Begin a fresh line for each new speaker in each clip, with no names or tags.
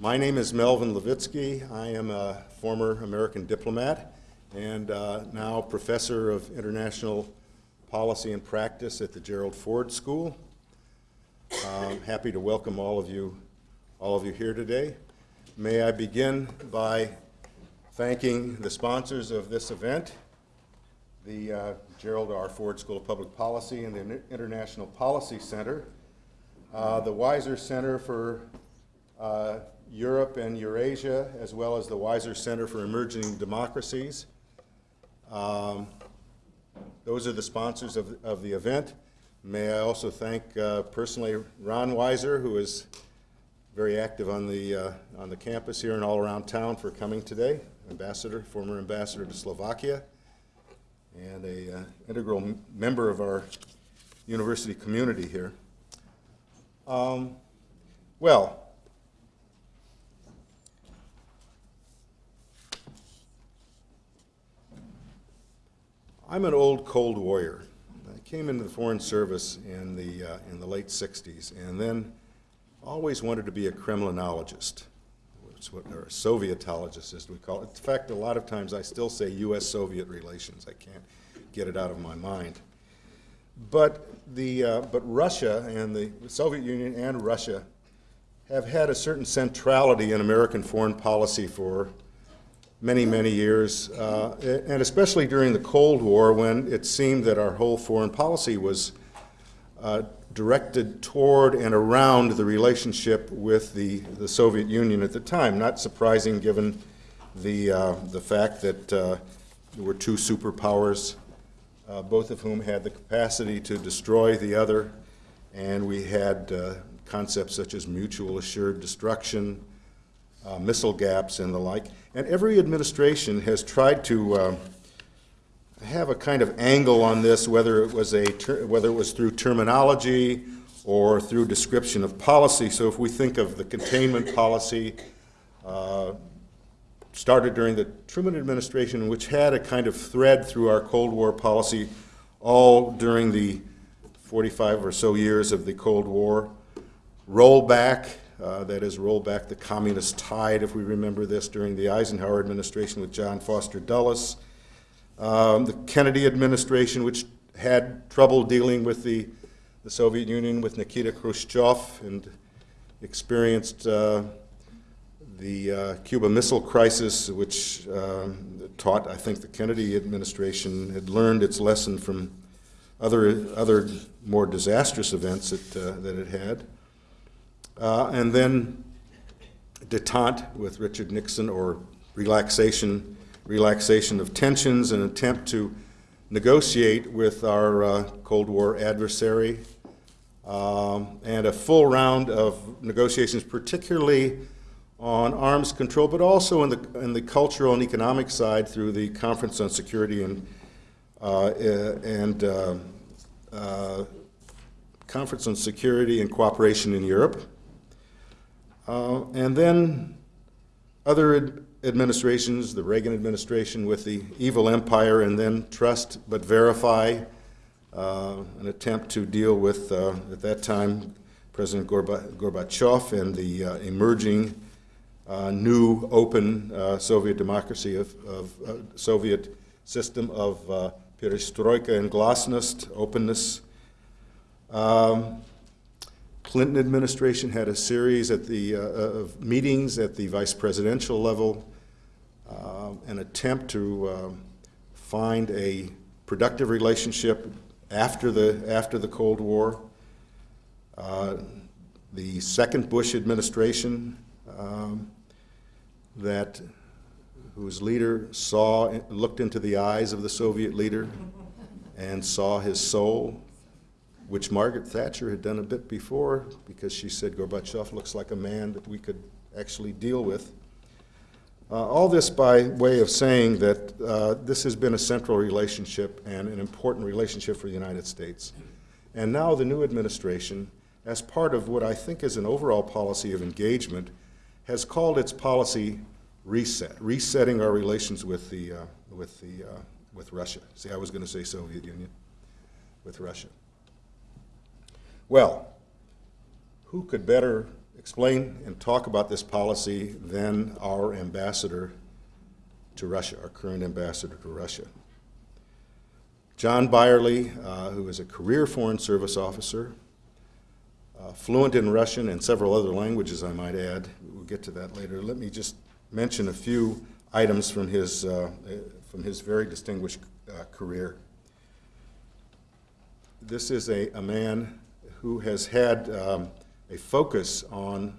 My name is Melvin Levitsky. I am a former American diplomat and uh, now professor of international policy and practice at the Gerald Ford School. I'm happy to welcome all of you, all of you here today. May I begin by thanking the sponsors of this event, the uh, Gerald R. Ford School of Public Policy and the International Policy Center, uh, the Weiser Center for uh, Europe and Eurasia, as well as the Weiser Center for Emerging Democracies. Um, Those are the sponsors of, of the event. May I also thank uh, personally Ron Weiser, who is very active on the, uh, on the campus here and all around town for coming today, ambassador, former ambassador to Slovakia, and a uh, integral member of our university community here. Um, Well, I'm an old Cold Warrior. I came into the Foreign Service in the, uh, in the late 60s and then always wanted to be a Kremlinologist, or a Sovietologist, as we call it. In fact, a lot of times I still say U.S.-Soviet relations. I can't get it out of my mind. But, the, uh, but Russia and the Soviet Union and Russia have had a certain centrality in American foreign policy for many, many years, uh, and especially during the Cold War when it seemed that our whole foreign policy was uh, directed toward and around the relationship with the, the Soviet Union at the time. Not surprising given the, uh, the fact that uh, there were two superpowers, uh, both of whom had the capacity to destroy the other, and we had uh, concepts such as mutual assured destruction, missile gaps and the like. And every administration has tried to uh, have a kind of angle on this, whether it was a whether it was through terminology or through description of policy. So if we think of the containment policy, uh, started during the Truman administration, which had a kind of thread through our Cold War policy all during the 45 or so years of the Cold War. Rollback, uh, that is, roll back the communist tide, if we remember this, during the Eisenhower administration with John Foster Dulles. Um, the Kennedy administration, which had trouble dealing with the, the Soviet Union with Nikita Khrushchev and experienced uh, the uh, Cuba Missile Crisis, which um, taught, I think, the Kennedy administration had learned its lesson from other, other more disastrous events that, uh, that it had. Uh, and then detente with Richard Nixon, or relaxation, relaxation of tensions, an attempt to negotiate with our uh, Cold War adversary, um, and a full round of negotiations, particularly on arms control, but also in the, in the cultural and economic side through the Conference on Security and, uh, and uh, uh, Conference on Security and Cooperation in Europe. Uh, and then other ad- administrations, the Reagan administration with the evil empire, and then trust but verify, uh, an attempt to deal with, uh, at that time, President Gorba- Gorbachev and the uh, emerging uh, new open uh, Soviet democracy of, of Soviet system of perestroika and glasnost, openness. Um, Clinton administration had a series at the, uh, of meetings at the vice presidential level, uh, an attempt to um, find a productive relationship after the, after the Cold War. Uh, the second Bush administration um, that whose leader saw, looked into the eyes of the Soviet leader and saw his soul, which Margaret Thatcher had done a bit before because she said Gorbachev looks like a man that we could actually deal with. Uh, all this by way of saying that uh, this has been a central relationship and an important relationship for the United States. And now the new administration, as part of what I think is an overall policy of engagement, has called its policy reset, resetting our relations with the, uh, with the, uh, with Russia. See, I was going to say Soviet Union, with Russia. Well, who could better explain and talk about this policy than our ambassador to Russia, our current ambassador to Russia. John Beyrle, uh, who is a career Foreign Service officer, uh, fluent in Russian and several other languages, I might add. We'll get to that later. Let me just mention a few items from his, uh, from his very distinguished uh, career. This is a, a man who has had um, a focus on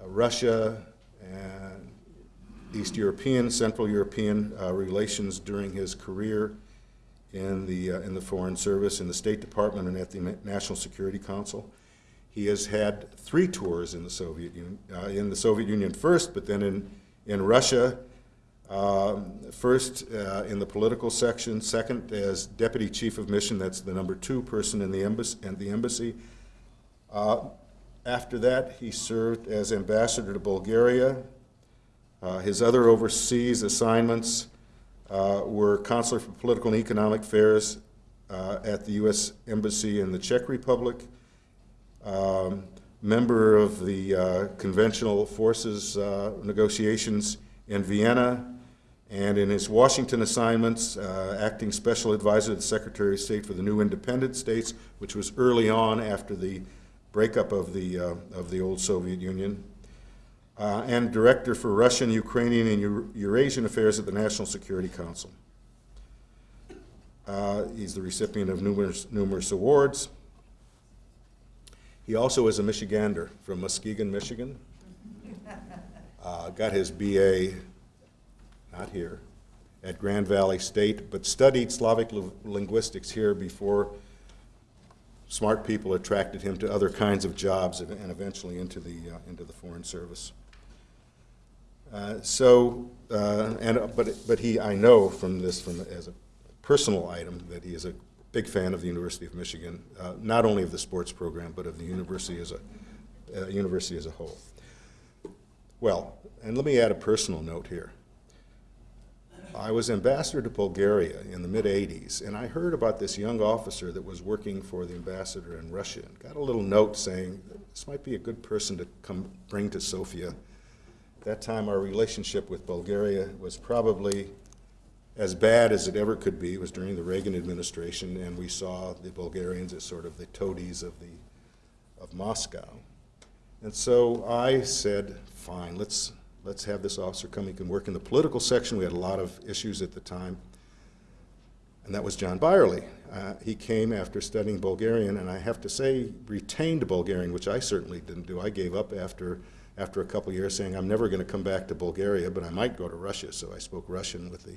uh, Russia and East European, Central European uh, relations during his career in the, uh, in the Foreign Service, in the State Department, and at the National Security Council. He has had three tours in the Soviet Union, uh, in the Soviet Union first, but then in, in Russia, um, first uh, in the political section, second as Deputy Chief of Mission, that's the number two person in the embassy. In the embassy. Uh, after that, he served as ambassador to Bulgaria. Uh, his other overseas assignments uh, were consular for political and economic affairs uh, at the U.S. Embassy in the Czech Republic, um, member of the uh, Conventional Forces negotiations in Vienna, and in his Washington assignments, uh, acting special advisor to the Secretary of State for the new independent states, which was early on after the breakup of the, uh, of the old Soviet Union uh, and Director for Russian, Ukrainian, and Eurasian Affairs at the National Security Council. Uh, he's the recipient of numerous, numerous awards. He also is a Michigander from Muskegon, Michigan. Uh, got his BA, not here, at Grand Valley State, but studied Slavic linguistics here before smart people attracted him to other kinds of jobs and eventually into the, uh, into the Foreign Service. Uh, so, uh, and, but, but he, I know from this, from as a personal item, that he is a big fan of the University of Michigan, uh, not only of the sports program, but of the university as a, uh, university as a whole. Well, and let me add a personal note here. I was ambassador to Bulgaria in the mid-80s, and I heard about this young officer that was working for the ambassador in Russia. And got a little note saying, this might be a good person to come bring to Sofia At that time our relationship with Bulgaria was probably as bad as it ever could be. It was during the Reagan administration, and we saw the Bulgarians as sort of the toadies of, the, of Moscow. And so I said, fine, let's, let's have this officer come. He can work in the political section. We had a lot of issues at the time. And that was John Beyrle. Uh, he came after studying Bulgarian, and I have to say, retained Bulgarian, which I certainly didn't do. I gave up after after a couple years saying, I'm never going to come back to Bulgaria, but I might go to Russia. So I spoke Russian with the,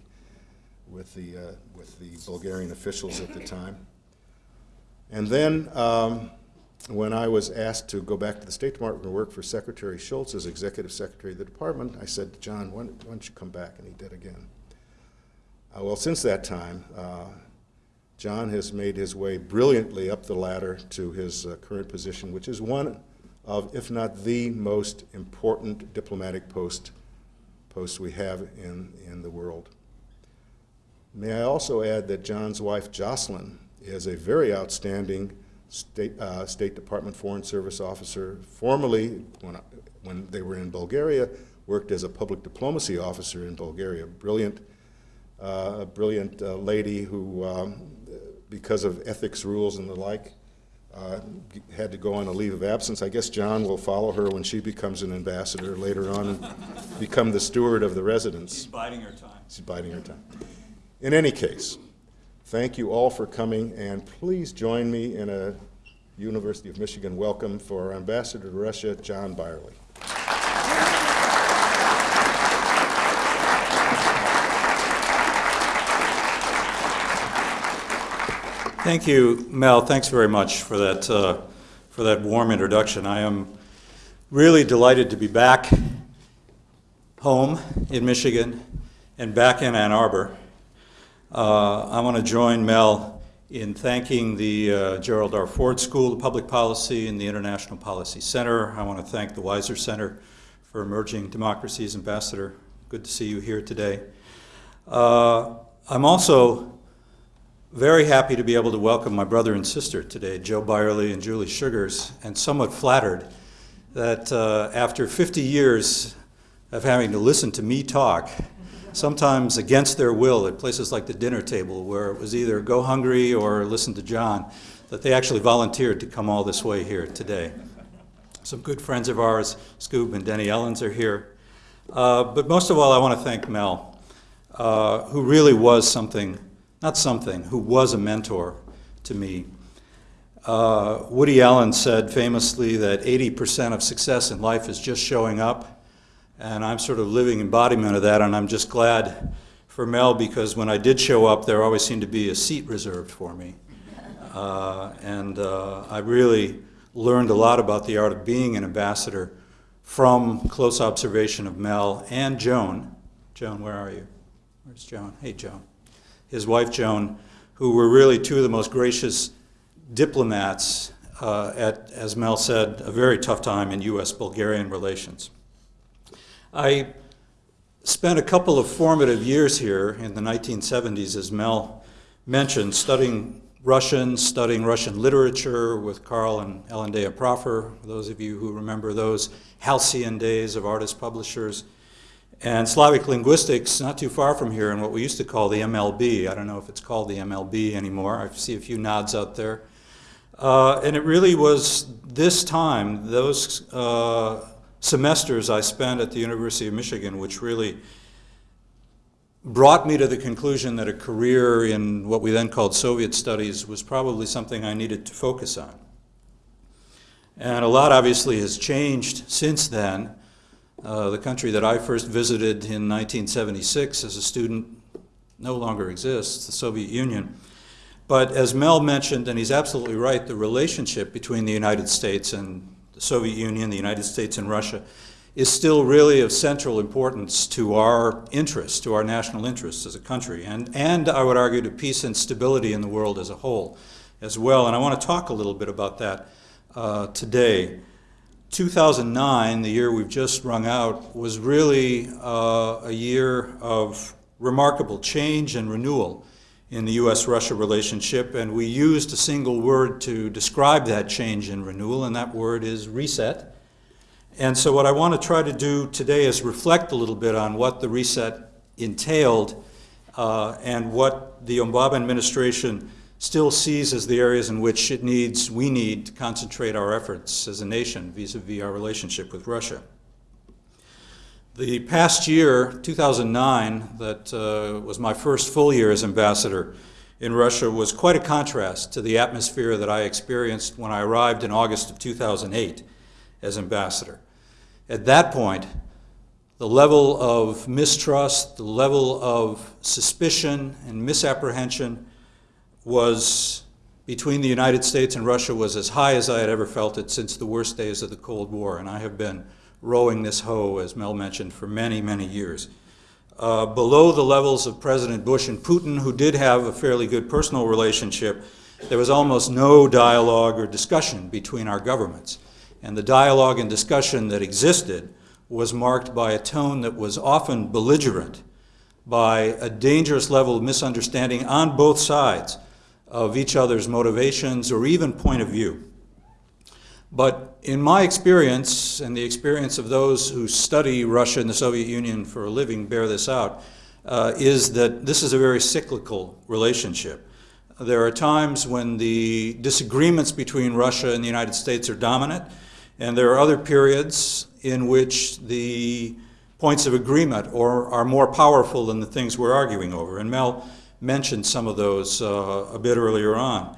with the, uh, with the Bulgarian officials at the time. And then um, when I was asked to go back to the State Department to work for Secretary Shultz as executive secretary of the department, I said to John, why, don't you come back? And he did again. Uh, well, since that time, uh, John has made his way brilliantly up the ladder to his uh, current position, which is one of, if not the most important diplomatic post, post we have in, in the world. May I also add that John's wife, Jocelyn, is a very outstanding State, uh, State Department Foreign Service officer, formerly, when, when they were in Bulgaria, worked as a public diplomacy officer in Bulgaria. Brilliant, uh, brilliant uh, lady who, um, because of ethics rules and the like, uh, had to go on a leave of absence. I guess John will follow her when she becomes an ambassador later on and become the steward of the residence.
She's biding her time.
She's biding her time. In any case, thank you all for coming, and please join me in a University of Michigan welcome for our ambassador to Russia, John Beyrle.
Thank you, Mel. Thanks very much for that, uh, for that warm introduction. I am really delighted to be back home in Michigan and back in Ann Arbor. Uh, I want to join Mel in thanking the uh, Gerald R. Ford School of Public Policy and the International Policy Center. I want to thank the Weiser Center for Emerging Democracies Ambassador. Good to see you here today. Uh, I'm also very happy to be able to welcome my brother and sister today, Joe Beyrle and Julie Sugars, and somewhat flattered that uh, after 50 years of having to listen to me talk, sometimes against their will at places like the dinner table, where it was either go hungry or listen to John, that they actually volunteered to come all this way here today. Some good friends of ours, Scoob and Denny Ellens, are here. Uh, but most of all, I want to thank Mel, uh, who really was something, not something, who was a mentor to me. Uh, Woody Allen said famously that 80% of success in life is just showing up, and I'm sort of living embodiment of that, and I'm just glad for Mel because when I did show up, there always seemed to be a seat reserved for me. Uh, and uh, I really learned a lot about the art of being an ambassador from close observation of Mel and Joan. Joan, where are you? Where's Joan? Hey, Joan. His wife, Joan, who were really two of the most gracious diplomats uh, at, as Mel said, a very tough time in U.S.-Bulgarian relations. I spent a couple of formative years here in the 1970s, as Mel mentioned, studying Russian, studying Russian literature with Carl and Ellendea Proffer, those of you who remember those halcyon days of Ardis publishers, and Slavic linguistics not too far from here in what we used to call the MLB. I don't know if it's called the MLB anymore. I see a few nods out there. Uh, and it really was this time, those uh, semesters I spent at the University of Michigan, which really brought me to the conclusion that a career in what we then called Soviet studies was probably something I needed to focus on. And a lot obviously has changed since then. Uh, the country that I first visited in 1976 as a student no longer exists, the Soviet Union. But as Mel mentioned, and he's absolutely right, the relationship between the United States and the Soviet Union, the United States and Russia, is still really of central importance to our interests, to our national interests as a country, and, and I would argue to peace and stability in the world as a whole as well. And I want to talk a little bit about that uh, today. 2009, the year we've just rung out, was really uh, a year of remarkable change and renewal in the U.S.-Russia relationship, and we used a single word to describe that change and renewal, and that word is reset. And so what I want to try to do today is reflect a little bit on what the reset entailed uh, and what the Obama administration still sees as the areas in which it needs, we need to concentrate our efforts as a nation vis-a-vis -vis our relationship with Russia. The past year, 2009, that uh, was my first full year as ambassador in Russia, was quite a contrast to the atmosphere that I experienced when I arrived in August of 2008 as ambassador. At that point, the level of mistrust, the level of suspicion and misapprehension was between the United States and Russia was as high as I had ever felt it since the worst days of the Cold War, and I have been rowing this hoe, as Mel mentioned, for many, many years. Uh, below the levels of President Bush and Putin, who did have a fairly good personal relationship, there was almost no dialogue or discussion between our governments. And the dialogue and discussion that existed was marked by a tone that was often belligerent, by a dangerous level of misunderstanding on both sides of each other's motivations or even point of view. But in my experience, and the experience of those who study Russia and the Soviet Union for a living bear this out, uh, is that this is a very cyclical relationship. There are times when the disagreements between Russia and the United States are dominant, and there are other periods in which the points of agreement or are more powerful than the things we're arguing over. And Mel mentioned some of those uh, a bit earlier on.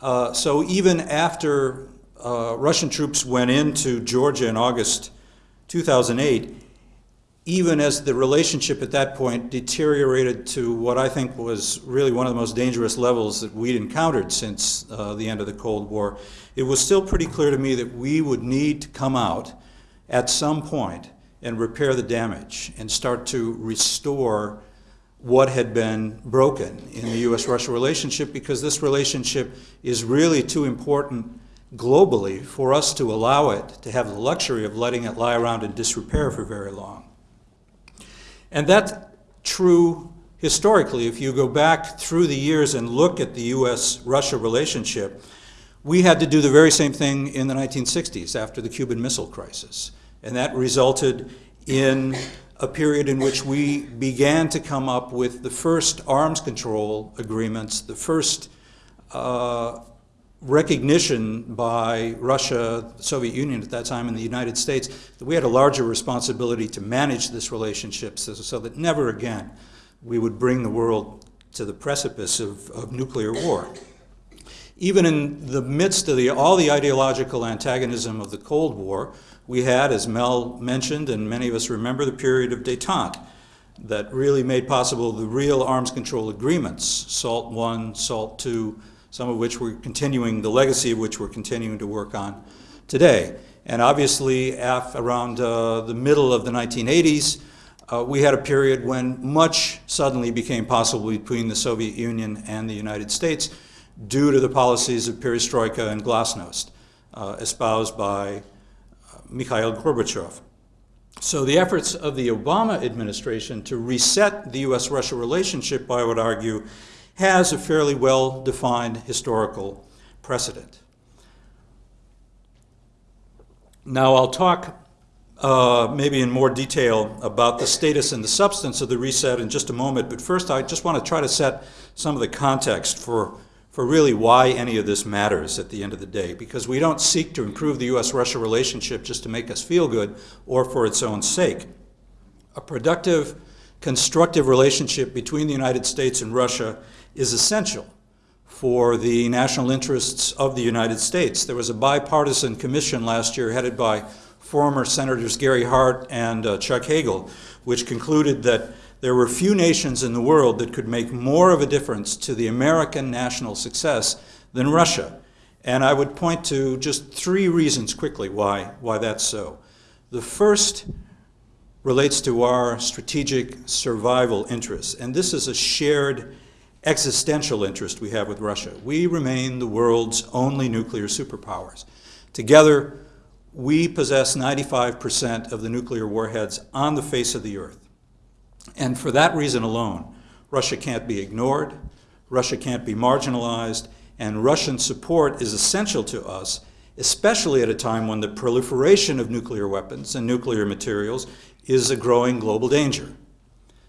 Uh, so even after uh, Russian troops went into Georgia in August 2008, even as the relationship at that point deteriorated to what I think was really one of the most dangerous levels that we'd encountered since uh, the end of the Cold War, it was still pretty clear to me that we would need to come out at some point and repair the damage and start to restore what had been broken in the U.S.-Russia relationship because this relationship is really too important globally for us to allow it to have the luxury of letting it lie around in disrepair for very long. And that's true historically. If you go back through the years and look at the U.S.-Russia relationship, We had to do the very same thing in the 1960s after the Cuban Missile Crisis. And that resulted in a period in which we began to come up with the first arms control agreements, the first uh, recognition by Russia, the Soviet Union at that time, and the United States, that we had a larger responsibility to manage this relationship so, so that never again we would bring the world to the precipice of, of nuclear war. Even in the midst of the, all the ideological antagonism of the Cold War, we had, as Mel mentioned, and many of us remember, the period of detente that really made possible the real arms control agreements, SALT I, SALT II, some of which we're continuing, the legacy of which we're continuing to work on today. And obviously, around uh, the middle of the 1980s, uh, we had a period when much suddenly became possible between the Soviet Union and the United States due to the policies of perestroika and glasnost uh, espoused by uh, Mikhail Gorbachev. So the efforts of the Obama administration to reset the U.S.-Russia relationship, I would argue, has a fairly well-defined historical precedent. Now I'll talk uh, maybe in more detail about the status and the substance of the reset in just a moment, but first I just want to try to set some of the context for, for really why any of this matters at the end of the day, because we don't seek to improve the U.S.-Russia relationship just to make us feel good or for its own sake. A productive, constructive relationship between the United States and Russia is essential for the national interests of the United States. There was a bipartisan commission last year headed by former Senators Gary Hart and uh, Chuck Hagel, which concluded that there were few nations in the world that could make more of a difference to the American national success than Russia. And I would point to just three reasons quickly why, why that's so. The first relates to our strategic survival interests, and this is a shared existential interest we have with Russia. We remain the world's only nuclear superpowers. Together, we possess 95% of the nuclear warheads on the face of the earth. And for that reason alone, Russia can't be ignored, Russia can't be marginalized, and Russian support is essential to us, especially at a time when the proliferation of nuclear weapons and nuclear materials is a growing global danger.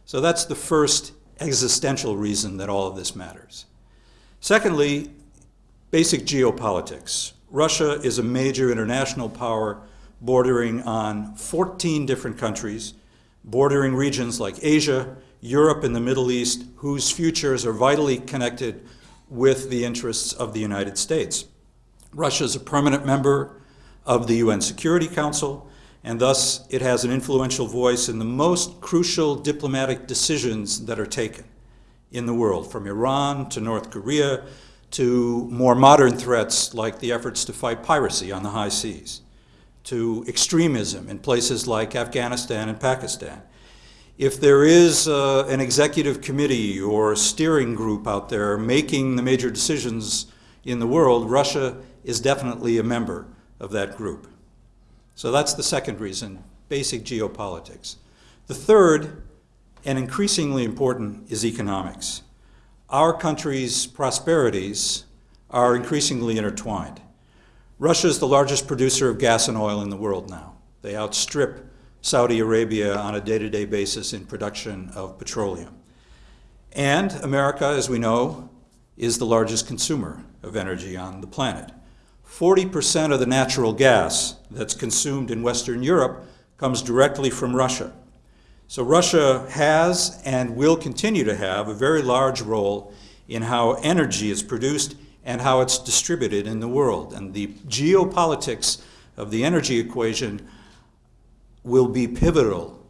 So that's the first existential reason that all of this matters. Secondly, basic geopolitics. Russia is a major international power bordering on 14 different countries, bordering regions like Asia, Europe, and the Middle East, whose futures are vitally connected with the interests of the United States. Russia is a permanent member of the UN Security Council, and thus it has an influential voice in the most crucial diplomatic decisions that are taken in the world, from Iran to North Korea to more modern threats like the efforts to fight piracy on the high seas, to extremism in places like Afghanistan and Pakistan. If there is uh, an executive committee or a steering group out there making the major decisions in the world, Russia is definitely a member of that group. So that's the second reason, basic geopolitics. The third, and increasingly important, is economics. Our country's prosperities are increasingly intertwined. Russia is the largest producer of gas and oil in the world now. They outstrip Saudi Arabia on a day-to-day -day basis in production of petroleum. And America, as we know, is the largest consumer of energy on the planet. 40% of the natural gas that's consumed in Western Europe comes directly from Russia. So Russia has and will continue to have a very large role in how energy is produced and how it's distributed in the world. And the geopolitics of the energy equation will be pivotal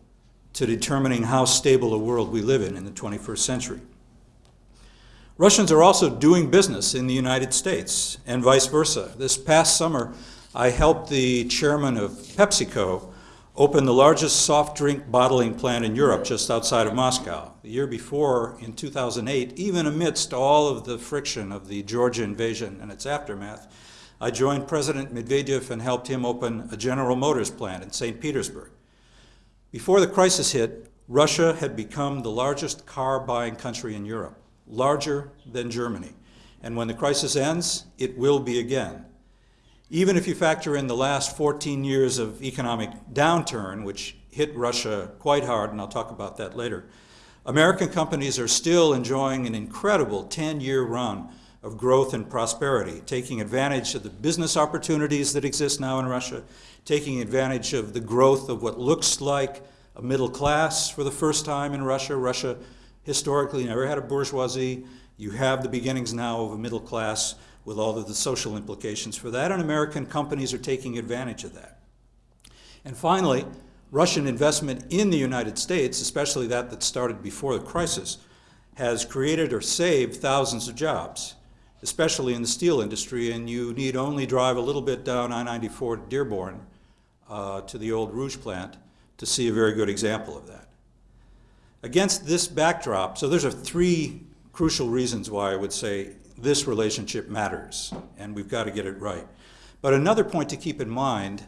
to determining how stable a world we live in in the 21st century. Russians are also doing business in the United States and vice versa. This past summer, I helped the chairman of PepsiCo open the largest soft drink bottling plant in Europe just outside of Moscow. The year before, in 2008, even amidst all of the friction of the Georgia invasion and its aftermath, I joined President Medvedev and helped him open a General Motors plant in St. Petersburg. Before the crisis hit, Russia had become the largest car buying country in Europe larger than Germany. And when the crisis ends, it will be again. Even if you factor in the last 14 years of economic downturn, which hit Russia quite hard, and I'll talk about that later, American companies are still enjoying an incredible 10-year run of growth and prosperity, taking advantage of the business opportunities that exist now in Russia, taking advantage of the growth of what looks like a middle class for the first time in Russia. Russia historically you never had a bourgeoisie. You have the beginnings now of a middle class with all of the social implications for that, and American companies are taking advantage of that. And finally, Russian investment in the United States, especially that that started before the crisis, has created or saved thousands of jobs, especially in the steel industry, and you need only drive a little bit down I-94 to Dearborn uh, to the old Rouge plant to see a very good example of that. Against this backdrop, so there's are three crucial reasons why I would say this relationship matters, and we've got to get it right. But another point to keep in mind,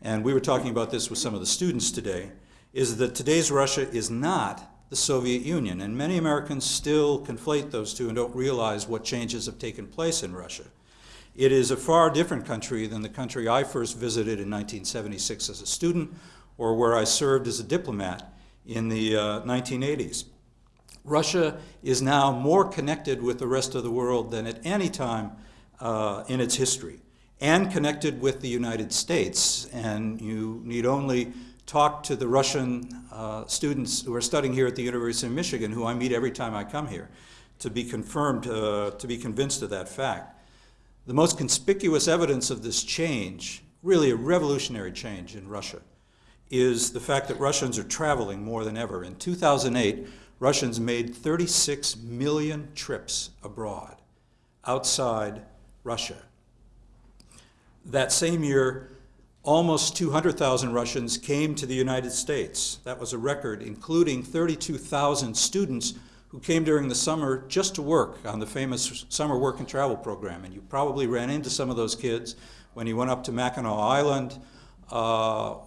and we were talking about this with some of the students today, is that today's Russia is not the Soviet Union, and many Americans still conflate those two and don't realize what changes have taken place in Russia. It is a far different country than the country I first visited in 1976 as a student, or where I served as a diplomat in the uh, 1980s. Russia is now more connected with the rest of the world than at any time uh, in its history, and connected with the United States. And you need only talk to the Russian uh, students who are studying here at the University of Michigan, who I meet every time I come here, to be confirmed, uh, to be convinced of that fact. The most conspicuous evidence of this change, really a revolutionary change in Russia, is the fact that Russians are traveling more than ever. In 2008, Russians made 36 million trips abroad, outside Russia. That same year, almost 200,000 Russians came to the United States. That was a record, including 32,000 students who came during the summer just to work on the famous summer work and travel program. And you probably ran into some of those kids when you went up to Mackinac Island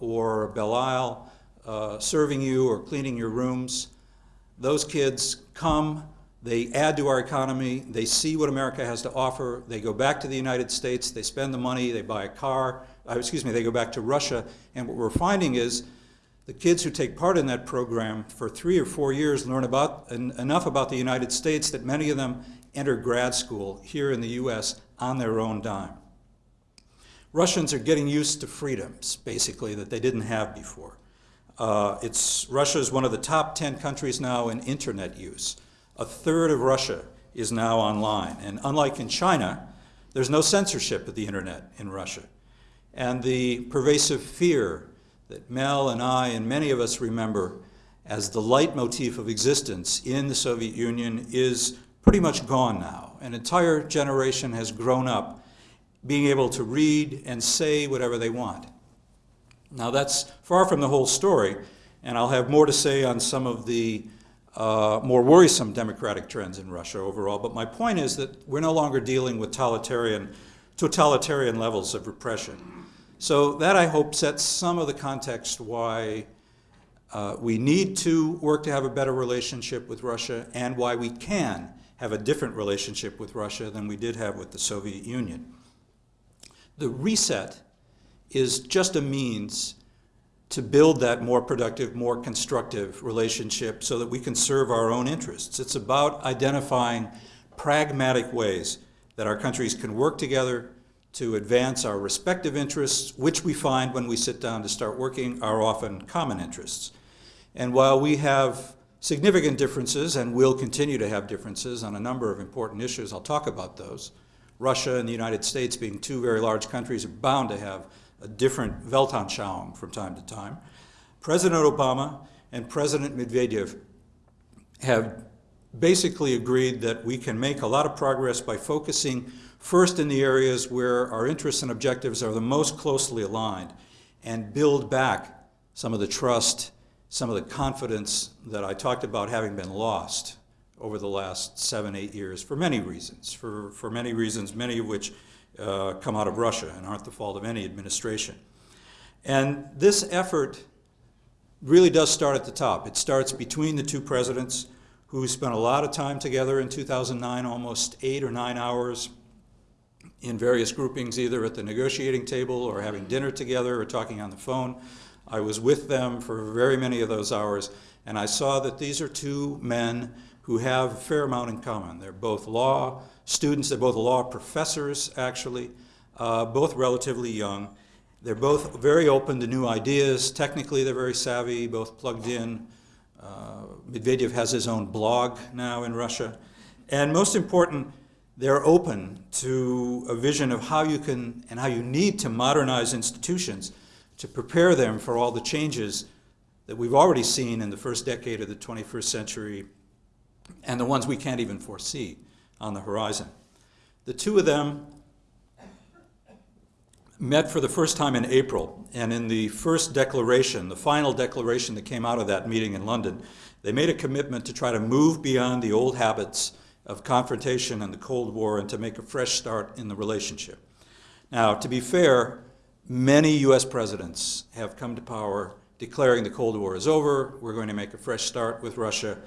or Belle Isle, uh, serving you or cleaning your rooms. Those kids come, they add to our economy, they see what America has to offer, they go back to the United States, they spend the money, they buy a car, uh, excuse me, they go back to Russia, and what we're finding is the kids who take part in that program for three or four years learn about en enough about the United States that many of them enter grad school here in the US on their own dime. Russians are getting used to freedoms, basically, that they didn't have before. Uh, it's, Russia is one of the top 10 countries now in internet use. A third of Russia is now online. And unlike in China, there's no censorship of the internet in Russia. And the pervasive fear that Mel and I and many of us remember as the leitmotif of existence in the Soviet Union is pretty much gone now. An entire generation has grown up being able to read and say whatever they want. Now that's far from the whole story, and I'll have more to say on some of the uh, more worrisome democratic trends in Russia overall, but my point is that we're no longer dealing with totalitarian, totalitarian levels of repression. So that, I hope, sets some of the context why uh, we need to work to have a better relationship with Russia and why we can have a different relationship with Russia than we did have with the Soviet Union. The reset is just a means to build that more productive, more constructive relationship so that we can serve our own interests. It's about identifying pragmatic ways that our countries can work together to advance our respective interests, which we find when we sit down to start working are often common interests. And while we have significant differences and will continue to have differences on a number of important issues, I'll talk about those, Russia and the United States being two very large countries are bound to have a different Weltanschauung from time to time. President Obama and President Medvedev have basically agreed that we can make a lot of progress by focusing first in the areas where our interests and objectives are the most closely aligned and build back some of the trust, some of the confidence that I talked about having been lost over the last seven, eight years for many reasons, for, for many reasons, many of which uh, come out of Russia and aren't the fault of any administration. And this effort really does start at the top. It starts between the two presidents who spent a lot of time together in 2009, almost eight or nine hours in various groupings, either at the negotiating table or having dinner together or talking on the phone. I was with them for very many of those hours, and I saw that these are two men who have a fair amount in common. They're both law students, they're both law professors, actually, uh, both relatively young. They're both very open to new ideas. Technically, they're very savvy, both plugged in. Uh, Medvedev has his own blog now in Russia. And most important, they're open to a vision of how you can and how you need to modernize institutions to prepare them for all the changes that we've already seen in the first decade of the 21st century and the ones we can't even foresee on the horizon. The two of them met for the first time in April, and in the first declaration, the final declaration that came out of that meeting in London, they made a commitment to try to move beyond the old habits of confrontation and the Cold War and to make a fresh start in the relationship. Now, to be fair, many US presidents have come to power declaring the Cold War is over, we're going to make a fresh start with Russia.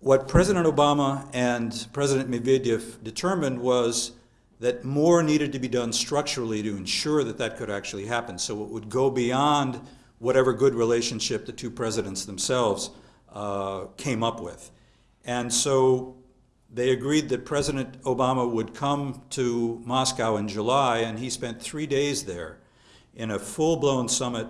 What President Obama and President Medvedev determined was that more needed to be done structurally to ensure that that could actually happen. So it would go beyond whatever good relationship the two presidents themselves uh, came up with. And so they agreed that President Obama would come to Moscow in July, and he spent three days there in a full-blown summit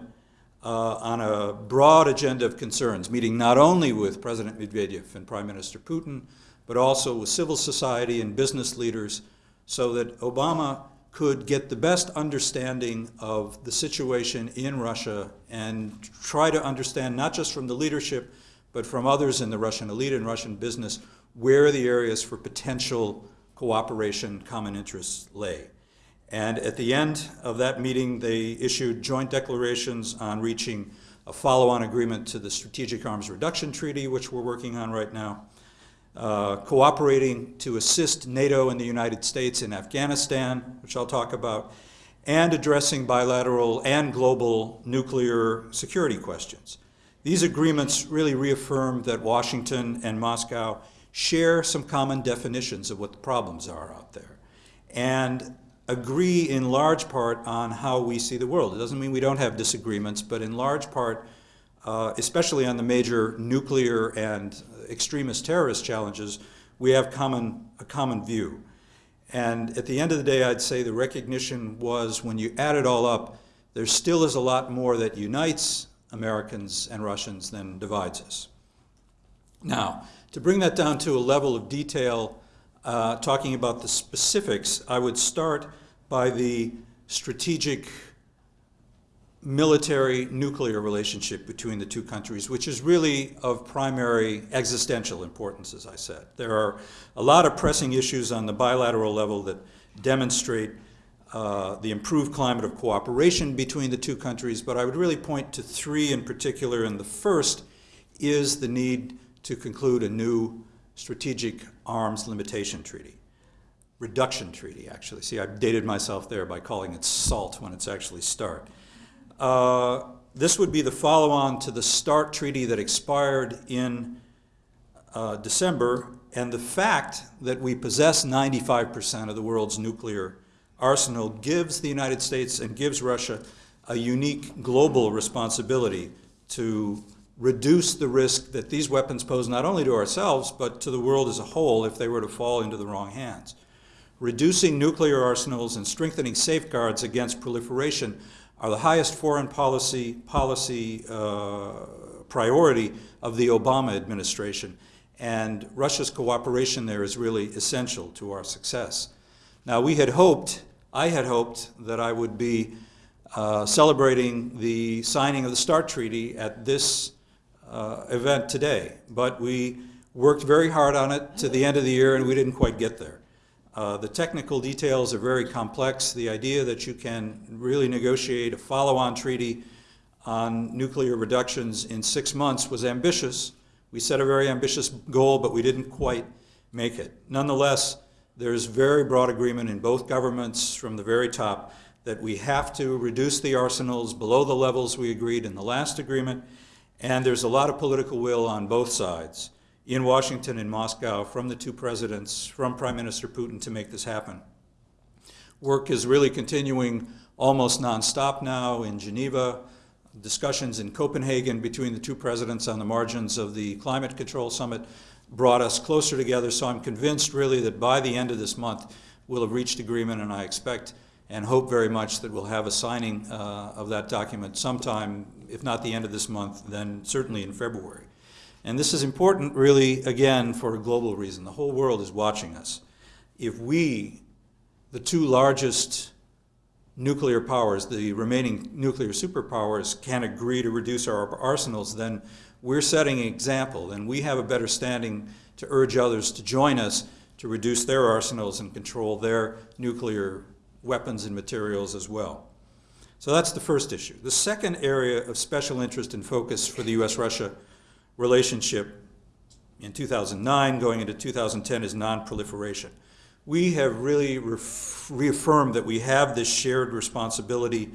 uh, on a broad agenda of concerns, meeting not only with President Medvedev and Prime Minister Putin, but also with civil society and business leaders so that Obama could get the best understanding of the situation in Russia and try to understand, not just from the leadership, but from others in the Russian elite and Russian business, where the areas for potential cooperation, common interests lay. And at the end of that meeting, they issued joint declarations on reaching a follow-on agreement to the Strategic Arms Reduction Treaty, which we're working on right now, uh, cooperating to assist NATO and the United States in Afghanistan, which I'll talk about, and addressing bilateral and global nuclear security questions. These agreements really reaffirm that Washington and Moscow share some common definitions of what the problems are out there and agree in large part on how we see the world. It doesn't mean we don't have disagreements, but in large part, uh, especially on the major nuclear and extremist terrorist challenges, we have common, a common view. And at the end of the day, I'd say the recognition was when you add it all up, there still is a lot more that unites Americans and Russians than divides us. Now, to bring that down to a level of detail, uh, talking about the specifics, I would start by the strategic military nuclear relationship between the two countries, which is really of primary existential importance, as I said. There are a lot of pressing issues on the bilateral level that demonstrate uh, the improved climate of cooperation between the two countries, but I would really point to three in particular, and the first is the need to conclude a new strategic arms limitation treaty. Reduction treaty, actually. See, I've dated myself there by calling it SALT when it's actually START. Uh, this would be the follow-on to the START treaty that expired in uh, December, and the fact that we possess 95% of the world's nuclear arsenal gives the United States and gives Russia a unique global responsibility to reduce the risk that these weapons pose not only to ourselves, but to the world as a whole if they were to fall into the wrong hands. Reducing nuclear arsenals and strengthening safeguards against proliferation are the highest foreign policy, policy uh, priority of the Obama administration. And Russia's cooperation there is really essential to our success. Now, we had hoped, I had hoped, that I would be uh, celebrating the signing of the START Treaty at this uh, event today, but we worked very hard on it to the end of the year and we didn't quite get there. Uh, the technical details are very complex. The idea that you can really negotiate a follow-on treaty on nuclear reductions in six months was ambitious. We set a very ambitious goal, but we didn't quite make it. Nonetheless, there's very broad agreement in both governments from the very top that we have to reduce the arsenals below the levels we agreed in the last agreement, and there's a lot of political will on both sides in Washington and Moscow from the two presidents, from Prime Minister Putin to make this happen. Work is really continuing almost nonstop now in Geneva, discussions in Copenhagen between the two presidents on the margins of the climate control summit brought us closer together, so I'm convinced really that by the end of this month, we'll have reached agreement, and I expect and hope very much that we'll have a signing uh, of that document sometime, if not the end of this month, then certainly in February. And this is important, really, again, for a global reason. The whole world is watching us. If we, the two largest nuclear powers, the remaining nuclear superpowers, can agree to reduce our arsenals, then we're setting an example, and we have a better standing to urge others to join us to reduce their arsenals and control their nuclear weapons and materials as well. So that's the first issue. The second area of special interest and focus for the U.S.-Russia relationship in 2009 going into 2010 is non-proliferation. We have really reaffirmed that we have this shared responsibility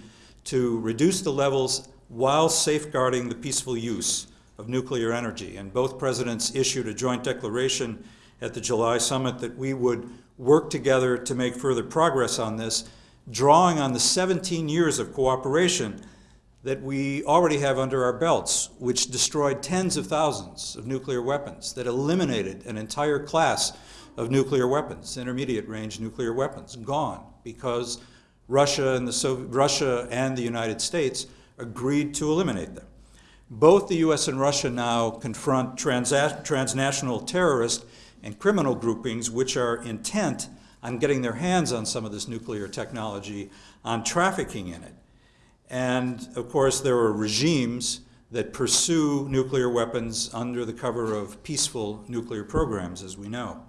to reduce the levels while safeguarding the peaceful use of nuclear energy. And both presidents issued a joint declaration at the July summit that we would work together to make further progress on this, drawing on the 17 years of cooperation that we already have under our belts, which destroyed tens of thousands of nuclear weapons, that eliminated an entire class of nuclear weapons, intermediate range nuclear weapons, gone because Russia and the, Soviet, Russia and the United States agreed to eliminate them. Both the US and Russia now confront transnational terrorists and criminal groupings which are intent on getting their hands on some of this nuclear technology, on trafficking in it. And of course, there are regimes that pursue nuclear weapons under the cover of peaceful nuclear programs, as we know.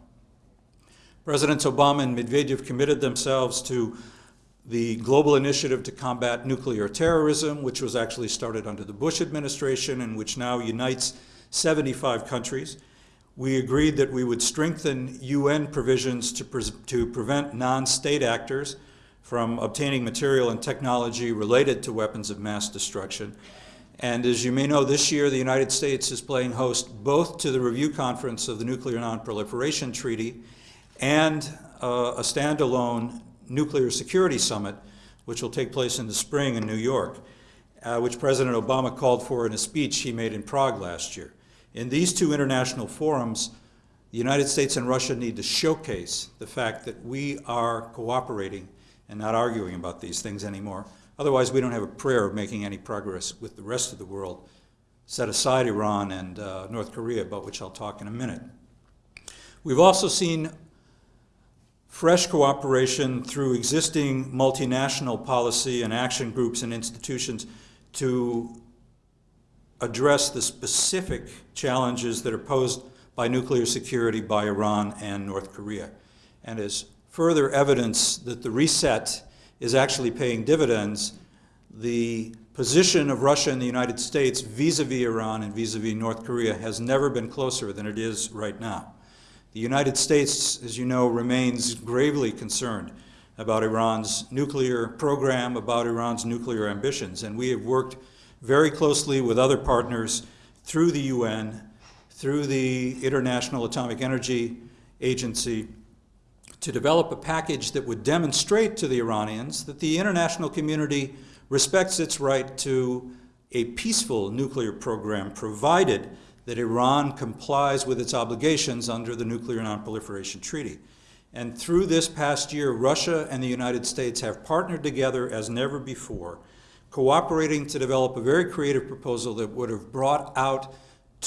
Presidents Obama and Medvedev committed themselves to the global initiative to combat nuclear terrorism, which was actually started under the Bush administration and which now unites 75 countries. We agreed that we would strengthen UN provisions to, pre to prevent non-state actors from obtaining material and technology related to weapons of mass destruction. And as you may know, this year the United States is playing host both to the review conference of the Nuclear Non-Proliferation Treaty and uh, a standalone nuclear security summit, which will take place in the spring in New York, uh, which President Obama called for in a speech he made in Prague last year. In these two international forums, the United States and Russia need to showcase the fact that we are cooperating and not arguing about these things anymore. Otherwise, we don't have a prayer of making any progress with the rest of the world, set aside Iran and uh, North Korea, about which I'll talk in a minute. We've also seen fresh cooperation through existing multinational policy and action groups and institutions to address the specific challenges that are posed by nuclear security by Iran and North Korea. And as further evidence that the reset is actually paying dividends, the position of Russia and the United States vis-a-vis -vis Iran and vis-a-vis -vis North Korea has never been closer than it is right now. The United States, as you know, remains gravely concerned about Iran's nuclear program, about Iran's nuclear ambitions, and we have worked very closely with other partners through the UN, through the International Atomic Energy Agency, to develop a package that would demonstrate to the Iranians that the international community respects its right to a peaceful nuclear program, provided that Iran complies with its obligations under the Nuclear Nonproliferation Treaty. And through this past year, Russia and the United States have partnered together as never before cooperating to develop a very creative proposal that would have brought out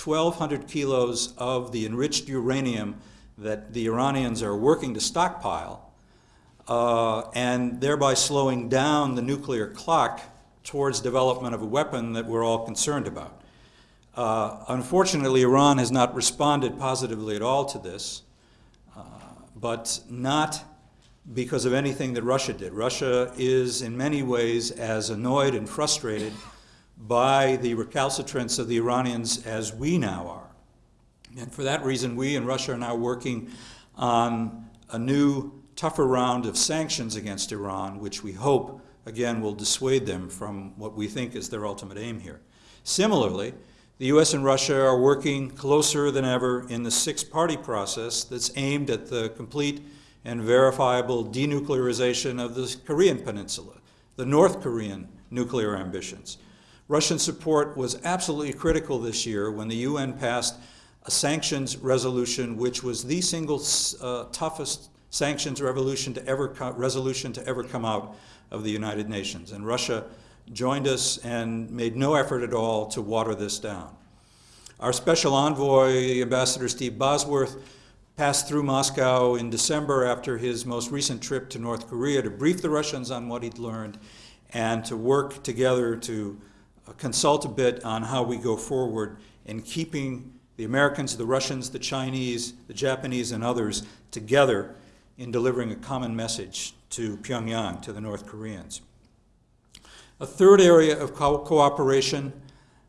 1,200 kilos of the enriched uranium that the Iranians are working to stockpile, uh, and thereby slowing down the nuclear clock towards development of a weapon that we're all concerned about. Uh, unfortunately, Iran has not responded positively at all to this, uh, but not because of anything that Russia did. Russia is in many ways as annoyed and frustrated by the recalcitrance of the Iranians as we now are. And for that reason, we and Russia are now working on a new, tougher round of sanctions against Iran, which we hope, again, will dissuade them from what we think is their ultimate aim here. Similarly, The US and Russia are working closer than ever in the six party process that's aimed at the complete and verifiable denuclearization of the Korean Peninsula, the North Korean nuclear ambitions. Russian support was absolutely critical this year when the UN passed a sanctions resolution, which was the single uh, toughest sanctions revolution to ever resolution to ever come out of the United Nations. And Russia joined us and made no effort at all to water this down. Our special envoy, Ambassador Steve Bosworth, passed through Moscow in December after his most recent trip to North Korea to brief the Russians on what he'd learned and to work together to uh, consult a bit on how we go forward in keeping the Americans, the Russians, the Chinese, the Japanese, and others together in delivering a common message to Pyongyang, to the North Koreans. A third area of co cooperation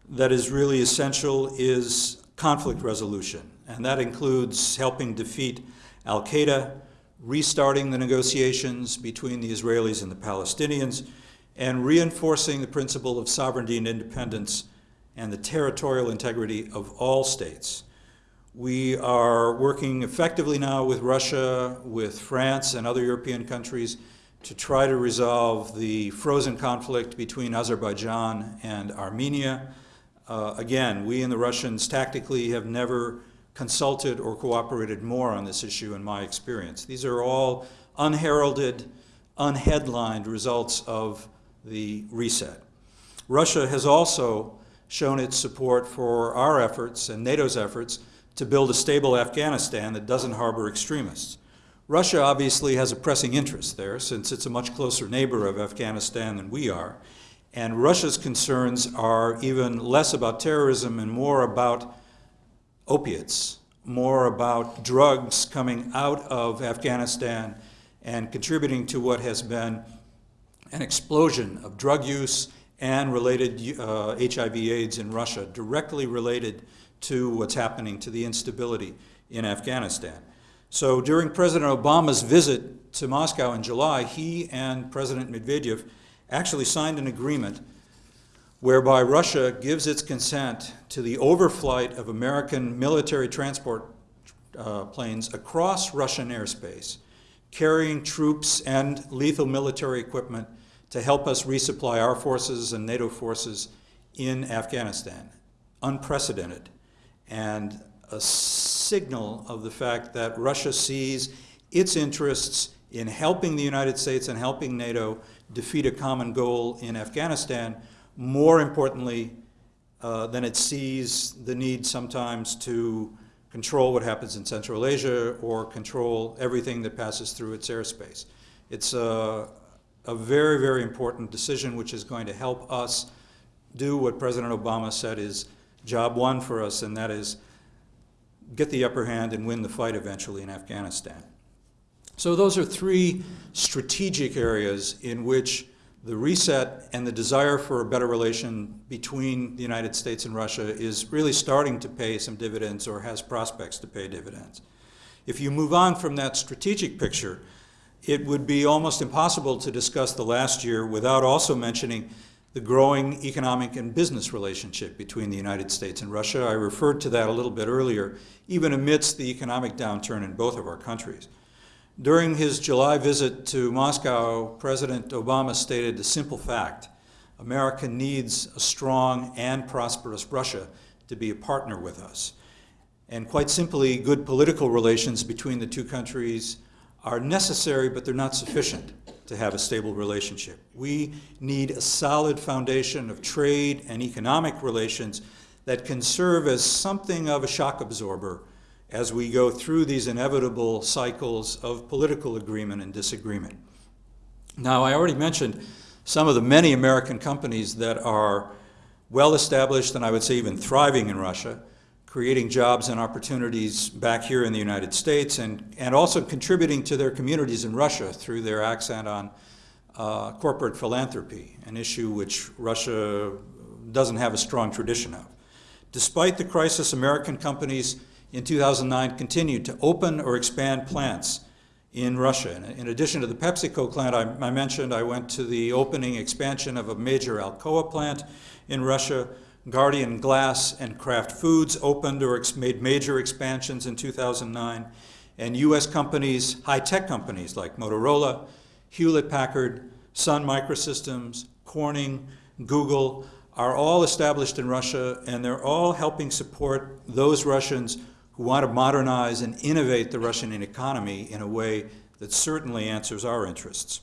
that is really essential is conflict resolution, and that includes helping defeat Al Qaeda, restarting the negotiations between the Israelis and the Palestinians, and reinforcing the principle of sovereignty and independence and the territorial integrity of all states. We are working effectively now with Russia, with France, and other European countries to try to resolve the frozen conflict between Azerbaijan and Armenia. Uh, again, we and the Russians tactically have never consulted or cooperated more on this issue in my experience. These are all unheralded, unheadlined results of the reset. Russia has also shown its support for our efforts and NATO's efforts to build a stable Afghanistan that doesn't harbor extremists. Russia obviously has a pressing interest there since it's a much closer neighbor of Afghanistan than we are. And Russia's concerns are even less about terrorism and more about opiates, more about drugs coming out of Afghanistan and contributing to what has been an explosion of drug use and related uh, HIV AIDS in Russia, directly related to what's happening to the instability in Afghanistan. So during President Obama's visit to Moscow in July, he and President Medvedev actually signed an agreement whereby Russia gives its consent to the overflight of American military transport uh, planes across Russian airspace, carrying troops and lethal military equipment to help us resupply our forces and NATO forces in Afghanistan. Unprecedented. And a signal of the fact that Russia sees its interests in helping the United States and helping NATO defeat a common goal in Afghanistan, more importantly uh, than it sees the need sometimes to control what happens in Central Asia or control everything that passes through its airspace. It's a, a very, very important decision which is going to help us do what President Obama said is job one for us, and that is get the upper hand and win the fight eventually in Afghanistan. So those are three strategic areas in which the reset and the desire for a better relation between the United States and Russia is really starting to pay some dividends or has prospects to pay dividends. If you move on from that strategic picture, it would be almost impossible to discuss the last year without also mentioning the growing economic and business relationship between the United States and Russia. I referred to that a little bit earlier, even amidst the economic downturn in both of our countries. During his July visit to Moscow, President Obama stated a simple fact. America needs a strong and prosperous Russia to be a partner with us. And quite simply, good political relations between the two countries are necessary, but they're not sufficient to have a stable relationship. We need a solid foundation of trade and economic relations that can serve as something of a shock absorber as we go through these inevitable cycles of political agreement and disagreement. Now, I already mentioned some of the many American companies that are well established and I would say even thriving in Russia creating jobs and opportunities back here in the United States and, and also contributing to their communities in Russia through their accent on uh, corporate philanthropy, an issue which Russia doesn't have a strong tradition of. Despite the crisis, American companies in 2009 continued to open or expand plants in Russia. In addition to the PepsiCo plant I, I mentioned, I went to the opening expansion of a major Alcoa plant in Russia, Guardian Glass and Kraft Foods opened or made major expansions in 2009. And US companies, high tech companies like Motorola, Hewlett Packard, Sun Microsystems, Corning, Google, are all established in Russia, and they're all helping support those Russians who want to modernize and innovate the Russian economy in a way that certainly answers our interests.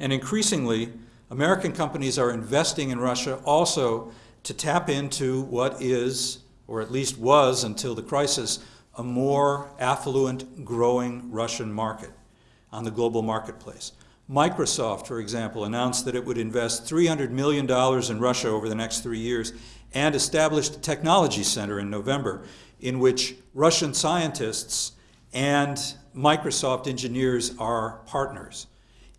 And increasingly, American companies are investing in Russia also to tap into what is, or at least was until the crisis, a more affluent, growing Russian market on the global marketplace. Microsoft, for example, announced that it would invest $300 million in Russia over the next three years and established a technology center in November in which Russian scientists and Microsoft engineers are partners.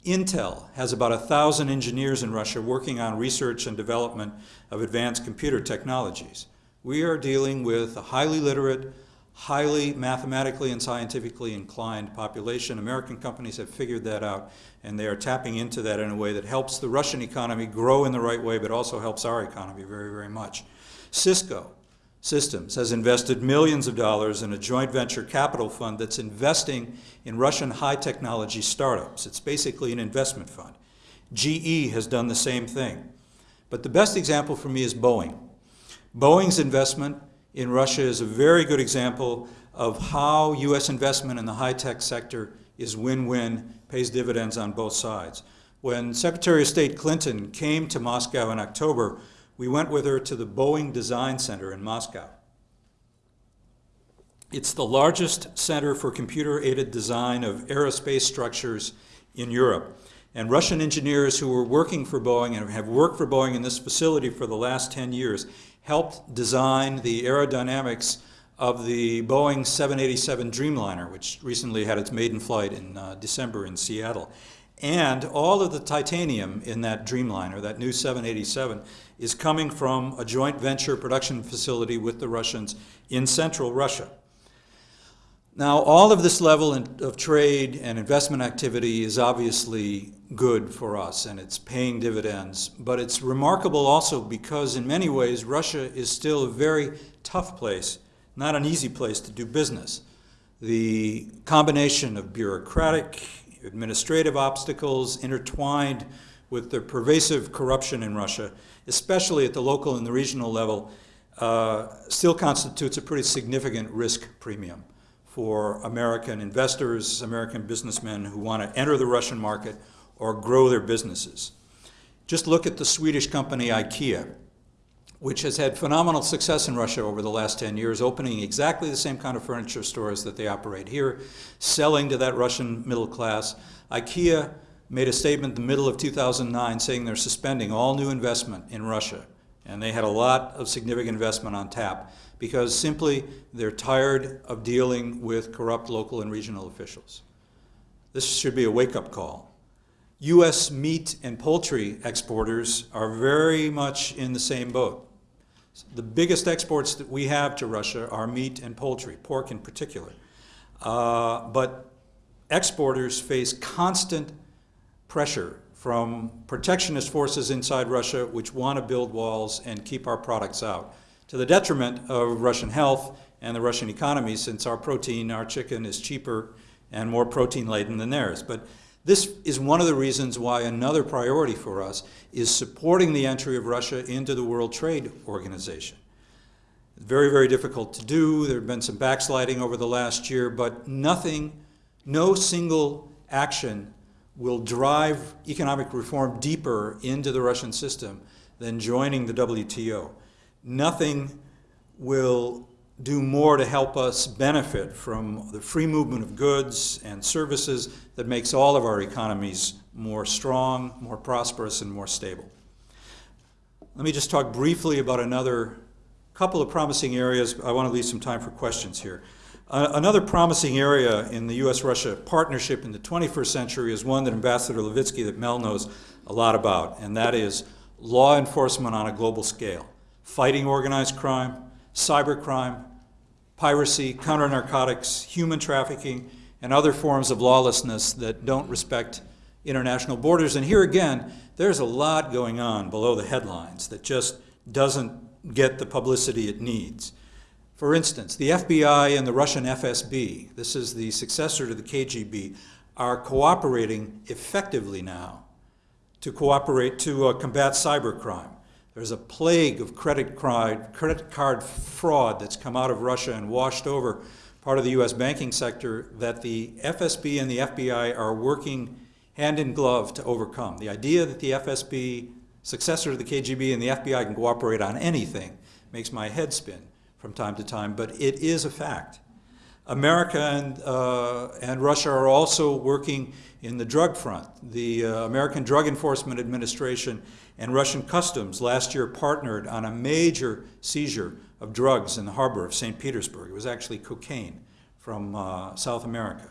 Intel has about a thousand engineers in Russia working on research and development of advanced computer technologies. We are dealing with a highly literate, highly mathematically and scientifically inclined population. American companies have figured that out, and they are tapping into that in a way that helps the Russian economy grow in the right way, but also helps our economy very, very much. Cisco Systems has invested millions of dollars in a joint venture capital fund that's investing in Russian high technology startups. It's basically an investment fund. GE has done the same thing. But the best example for me is Boeing. Boeing's investment in Russia is a very good example of how U.S. investment in the high tech sector is win win, pays dividends on both sides. When Secretary of State Clinton came to Moscow in October, we went with her to the Boeing Design Center in Moscow. It's the largest center for computer aided design of aerospace structures in Europe. And Russian engineers who were working for Boeing and have worked for Boeing in this facility for the last 10 years helped design the aerodynamics of the Boeing 787 Dreamliner, which recently had its maiden flight in uh, December in Seattle. And all of the titanium in that Dreamliner, that new 787, is coming from a joint venture production facility with the Russians in central Russia. Now, all of this level of trade and investment activity is obviously good for us and it's paying dividends, but it's remarkable also because, in many ways, Russia is still a very tough place, not an easy place to do business. The combination of bureaucratic, administrative obstacles intertwined with the pervasive corruption in Russia, especially at the local and the regional level, uh, still constitutes a pretty significant risk premium for American investors, American businessmen who want to enter the Russian market or grow their businesses. Just look at the Swedish company IKEA, which has had phenomenal success in Russia over the last 10 years, opening exactly the same kind of furniture stores that they operate here, selling to that Russian middle class. IKEA made a statement in the middle of 2009 saying they're suspending all new investment in Russia. And they had a lot of significant investment on tap because simply they're tired of dealing with corrupt local and regional officials. This should be a wake-up call. U.S. meat and poultry exporters are very much in the same boat. The biggest exports that we have to Russia are meat and poultry, pork in particular. Uh, but exporters face constant pressure from protectionist forces inside Russia which want to build walls and keep our products out to the detriment of Russian health and the Russian economy since our protein, our chicken is cheaper and more protein laden than theirs. But this is one of the reasons why another priority for us is supporting the entry of Russia into the World Trade Organization. Very, very difficult to do. There have been some backsliding over the last year, but nothing, no single action will drive economic reform deeper into the Russian system than joining the WTO nothing will do more to help us benefit from the free movement of goods and services that makes all of our economies more strong, more prosperous, and more stable. Let me just talk briefly about another couple of promising areas. I want to leave some time for questions here. Uh, another promising area in the U.S.-Russia partnership in the 21st century is one that Ambassador Levitsky, that Mel knows a lot about, and that is law enforcement on a global scale fighting organized crime, cybercrime, piracy, counter narcotics, human trafficking, and other forms of lawlessness that don't respect international borders. And here again, there's a lot going on below the headlines that just doesn't get the publicity it needs. For instance, the FBI and the Russian FSB, this is the successor to the KGB, are cooperating effectively now to cooperate to uh, combat cybercrime. There's a plague of credit card, credit card fraud that's come out of Russia and washed over part of the U.S. banking sector that the FSB and the FBI are working hand in glove to overcome. The idea that the FSB, successor to the KGB, and the FBI can cooperate on anything makes my head spin from time to time, but it is a fact. America and, uh, and Russia are also working in the drug front. The uh, American Drug Enforcement Administration and Russian Customs last year partnered on a major seizure of drugs in the harbor of St. Petersburg. It was actually cocaine from uh, South America.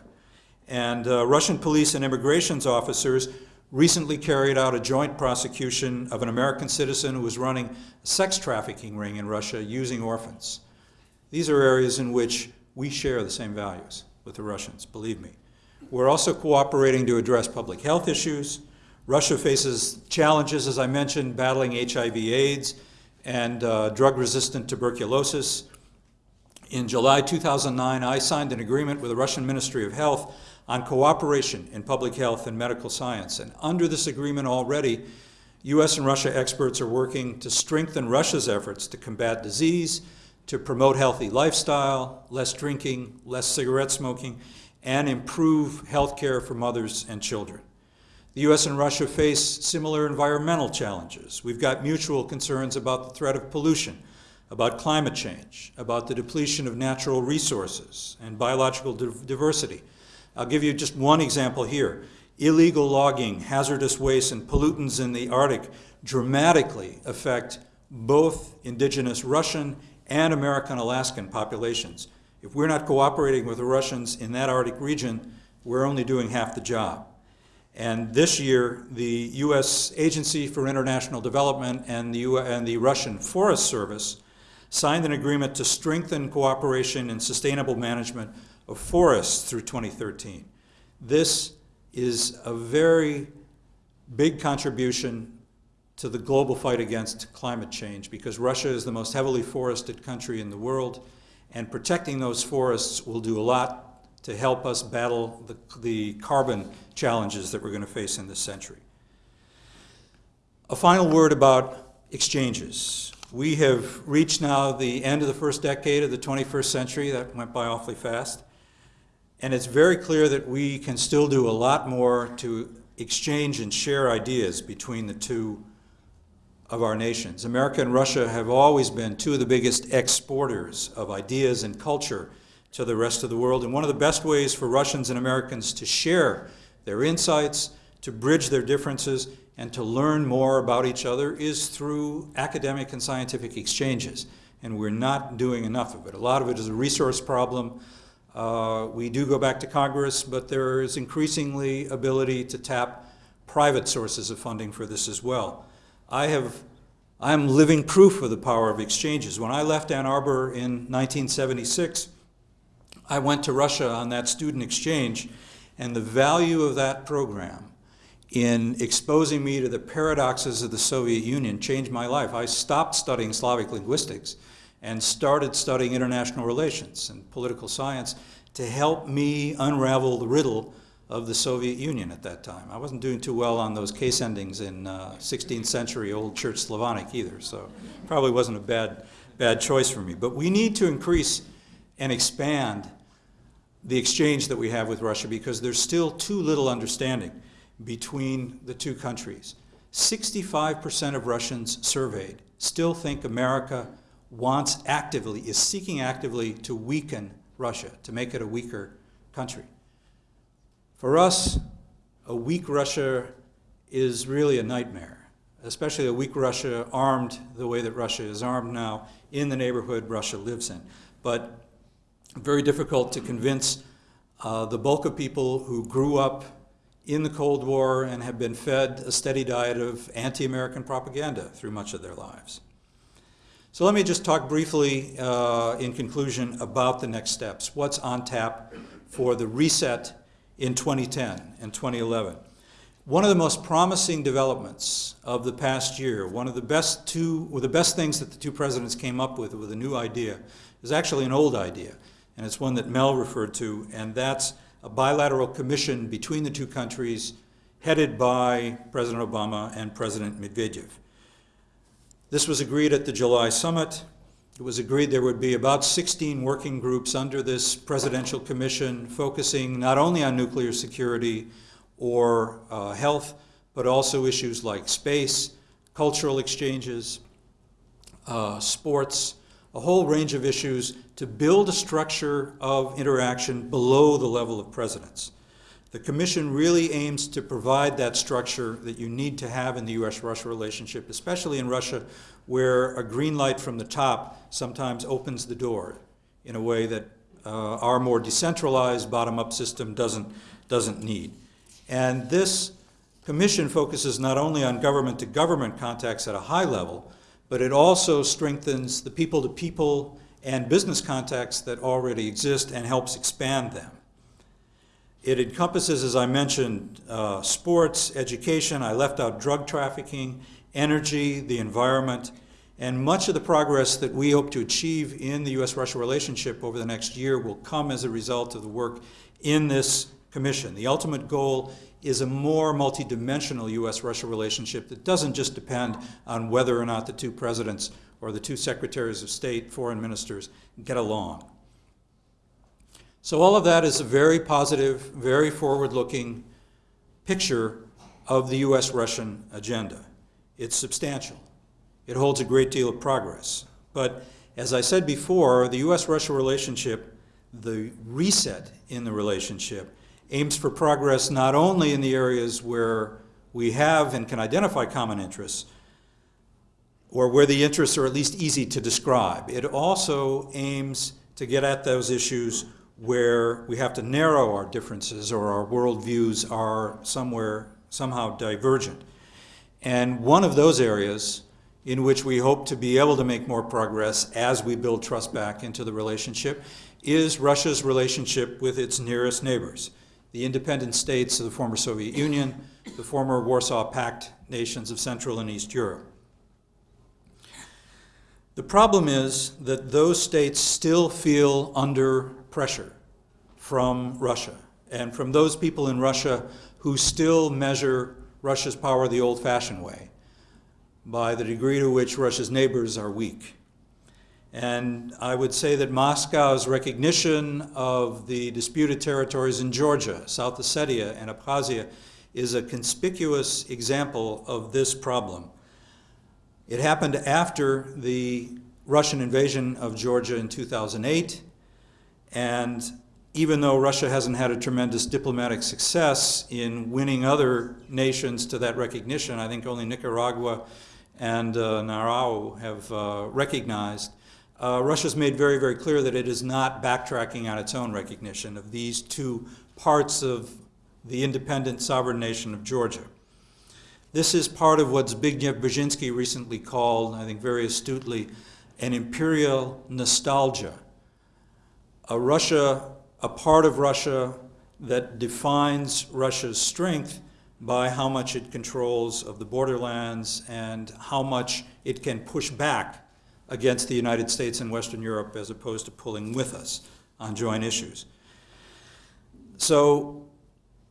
And uh, Russian police and immigrations officers recently carried out a joint prosecution of an American citizen who was running a sex trafficking ring in Russia using orphans. These are areas in which we share the same values with the Russians, believe me. We're also cooperating to address public health issues. Russia faces challenges, as I mentioned, battling HIV AIDS and uh, drug-resistant tuberculosis. In July 2009, I signed an agreement with the Russian Ministry of Health on cooperation in public health and medical science. And under this agreement already, U.S. and Russia experts are working to strengthen Russia's efforts to combat disease, to promote healthy lifestyle, less drinking, less cigarette smoking, and improve health care for mothers and children. The U.S. and Russia face similar environmental challenges. We've got mutual concerns about the threat of pollution, about climate change, about the depletion of natural resources and biological diversity. I'll give you just one example here. Illegal logging, hazardous waste, and pollutants in the Arctic dramatically affect both indigenous Russian and American Alaskan populations. If we're not cooperating with the Russians in that Arctic region, we're only doing half the job. And this year, the U.S. Agency for International Development and the, U and the Russian Forest Service signed an agreement to strengthen cooperation in sustainable management of forests through 2013. This is a very big contribution to the global fight against climate change because Russia is the most heavily forested country in the world and protecting those forests will do a lot to help us battle the, the carbon challenges that we're going to face in this century. A final word about exchanges. We have reached now the end of the first decade of the 21st century. That went by awfully fast. And it's very clear that we can still do a lot more to exchange and share ideas between the two of our nations. America and Russia have always been two of the biggest exporters of ideas and culture to the rest of the world. And one of the best ways for Russians and Americans to share their insights, to bridge their differences, and to learn more about each other is through academic and scientific exchanges. And we're not doing enough of it. A lot of it is a resource problem. Uh, we do go back to Congress, but there is increasingly ability to tap private sources of funding for this as well. I have, I'm living proof of the power of exchanges. When I left Ann Arbor in 1976, I went to Russia on that student exchange, and the value of that program in exposing me to the paradoxes of the Soviet Union changed my life. I stopped studying Slavic linguistics and started studying international relations and political science to help me unravel the riddle of the Soviet Union at that time. I wasn't doing too well on those case endings in uh, 16th century Old Church Slavonic either, so probably wasn't a bad, bad choice for me. But we need to increase and expand the exchange that we have with Russia because there's still too little understanding between the two countries. 65% of Russians surveyed still think America wants actively, is seeking actively to weaken Russia, to make it a weaker country. For us, a weak Russia is really a nightmare, especially a weak Russia armed the way that Russia is armed now in the neighborhood Russia lives in. But very difficult to convince uh, the bulk of people who grew up in the Cold War and have been fed a steady diet of anti-American propaganda through much of their lives. So let me just talk briefly uh, in conclusion about the next steps. What's on tap for the reset in 2010 and 2011? One of the most promising developments of the past year, one of the best two, or the best things that the two presidents came up with with a new idea, is actually an old idea, and it's one that Mel referred to, and that's a bilateral commission between the two countries headed by President Obama and President Medvedev. This was agreed at the July summit. It was agreed there would be about 16 working groups under this presidential commission focusing not only on nuclear security or uh, health, but also issues like space, cultural exchanges, uh, sports, a whole range of issues to build a structure of interaction below the level of presidents. The Commission really aims to provide that structure that you need to have in the U.S.-Russia relationship, especially in Russia, where a green light from the top sometimes opens the door in a way that uh, our more decentralized bottom-up system doesn't, doesn't need. And this commission focuses not only on government-to-government contacts at a high level, but it also strengthens the people-to-people and business contacts that already exist and helps expand them. It encompasses, as I mentioned, uh, sports, education, I left out drug trafficking, energy, the environment, and much of the progress that we hope to achieve in the U.S.-Russia relationship over the next year will come as a result of the work in this commission. The ultimate goal is a more multidimensional U.S.-Russia relationship that doesn't just depend on whether or not the two presidents or the two secretaries of state, foreign ministers, get along. So all of that is a very positive, very forward-looking picture of the U.S.-Russian agenda. It's substantial. It holds a great deal of progress. But as I said before, the U.S.-Russia relationship, the reset in the relationship, aims for progress not only in the areas where we have and can identify common interests, or where the interests are at least easy to describe. It also aims to get at those issues where we have to narrow our differences or our worldviews are somewhere, somehow divergent. And one of those areas in which we hope to be able to make more progress as we build trust back into the relationship is Russia's relationship with its nearest neighbors, the independent states of the former Soviet Union, the former Warsaw Pact nations of Central and East Europe. The problem is that those states still feel under pressure from Russia and from those people in Russia who still measure Russia's power the old-fashioned way by the degree to which Russia's neighbors are weak. And I would say that Moscow's recognition of the disputed territories in Georgia, South Ossetia, and Abkhazia is a conspicuous example of this problem. It happened after the Russian invasion of Georgia in 2008, and even though Russia hasn't had a tremendous diplomatic success in winning other nations to that recognition, I think only Nicaragua and uh, Nauru have uh, recognized, uh, Russia's made very, very clear that it is not backtracking on its own recognition of these two parts of the independent sovereign nation of Georgia. This is part of what Zbigniew Brzezinski recently called, I think very astutely, an imperial nostalgia. A Russia, a part of Russia that defines Russia's strength by how much it controls of the borderlands and how much it can push back against the United States and Western Europe as opposed to pulling with us on joint issues. So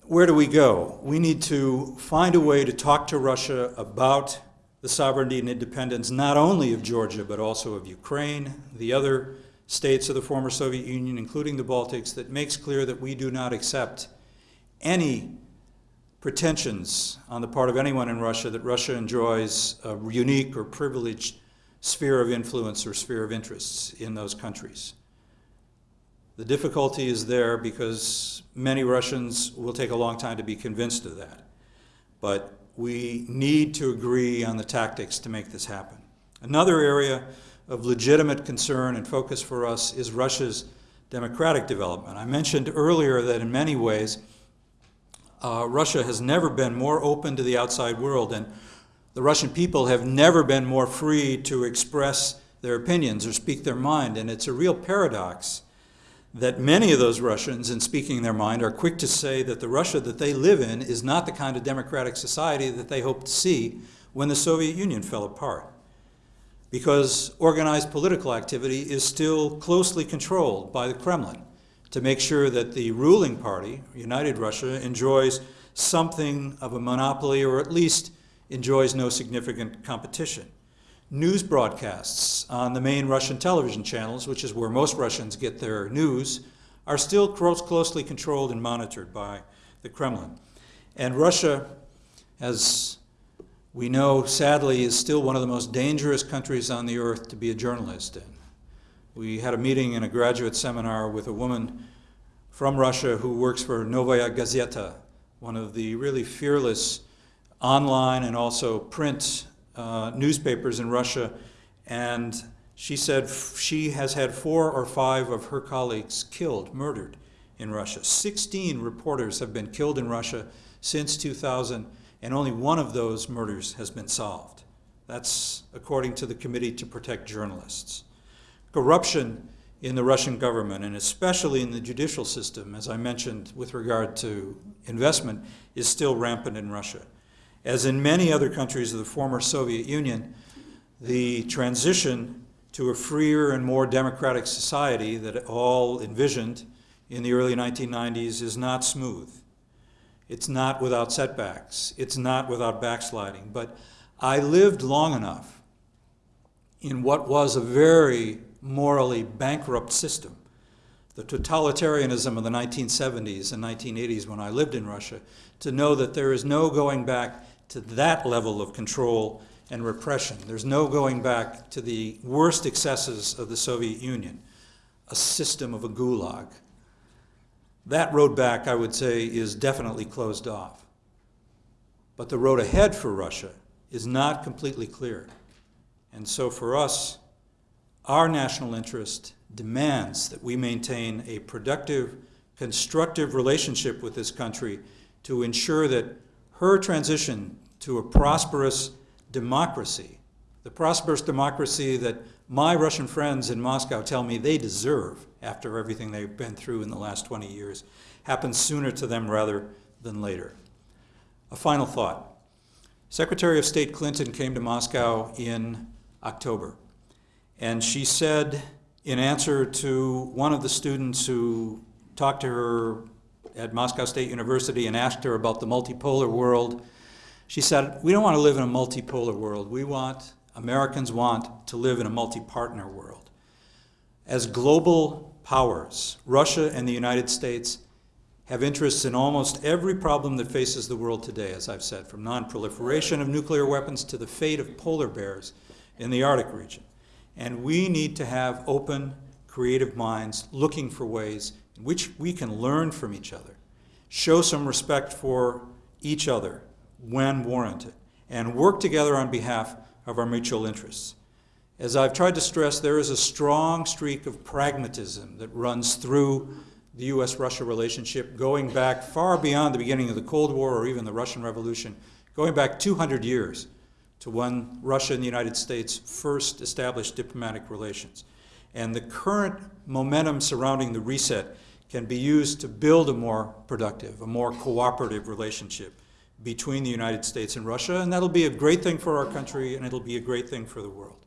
where do we go? We need to find a way to talk to Russia about the sovereignty and independence not only of Georgia but also of Ukraine, the other states of the former Soviet Union, including the Baltics, that makes clear that we do not accept any pretensions on the part of anyone in Russia that Russia enjoys a unique or privileged sphere of influence or sphere of interests in those countries. The difficulty is there because many Russians will take a long time to be convinced of that. But we need to agree on the tactics to make this happen. Another area of legitimate concern and focus for us is Russia's democratic development. I mentioned earlier that in many ways, uh, Russia has never been more open to the outside world, and the Russian people have never been more free to express their opinions or speak their mind. And it's a real paradox that many of those Russians, in speaking their mind, are quick to say that the Russia that they live in is not the kind of democratic society that they hoped to see when the Soviet Union fell apart. Because organized political activity is still closely controlled by the Kremlin to make sure that the ruling party, United Russia, enjoys something of a monopoly or at least enjoys no significant competition. News broadcasts on the main Russian television channels, which is where most Russians get their news, are still close, closely controlled and monitored by the Kremlin. And Russia, as we know, sadly, is still one of the most dangerous countries on the earth to be a journalist in. We had a meeting in a graduate seminar with a woman from Russia who works for Novaya Gazeta, one of the really fearless online and also print uh, newspapers in Russia. And she said she has had four or five of her colleagues killed, murdered in Russia. 16 reporters have been killed in Russia since 2000, and only one of those murders has been solved. That's according to the Committee to Protect Journalists. Corruption in the Russian government, and especially in the judicial system, as I mentioned with regard to investment, is still rampant in Russia. As in many other countries of the former Soviet Union, the transition to a freer and more democratic society that all envisioned in the early 1990s is not smooth. It's not without setbacks. It's not without backsliding. But I lived long enough in what was a very morally bankrupt system. The totalitarianism of the 1970s and 1980s when I lived in Russia, to know that there is no going back to that level of control and repression. There's no going back to the worst excesses of the Soviet Union, a system of a gulag. That road back, I would say, is definitely closed off. But the road ahead for Russia is not completely clear. And so for us, our national interest demands that we maintain a productive, constructive relationship with this country to ensure that her transition to a prosperous democracy, the prosperous democracy that my Russian friends in Moscow tell me they deserve after everything they've been through in the last 20 years, happens sooner to them rather than later. A final thought. Secretary of State Clinton came to Moscow in October, and she said, in answer to one of the students who talked to her at Moscow State University and asked her about the multipolar world, she said, We don't want to live in a multipolar world. We want, Americans want to live in a multi partner world. As global powers, Russia and the United States have interests in almost every problem that faces the world today, as I've said, from non-proliferation of nuclear weapons to the fate of polar bears in the Arctic region. And we need to have open, creative minds looking for ways which we can learn from each other, show some respect for each other when warranted, and work together on behalf of our mutual interests. As I've tried to stress, there is a strong streak of pragmatism that runs through the US Russia relationship, going back far beyond the beginning of the Cold War or even the Russian Revolution, going back 200 years to when Russia and the United States first established diplomatic relations. And the current momentum surrounding the reset can be used to build a more productive, a more cooperative relationship between the United States and Russia, and that'll be a great thing for our country and it'll be a great thing for the world.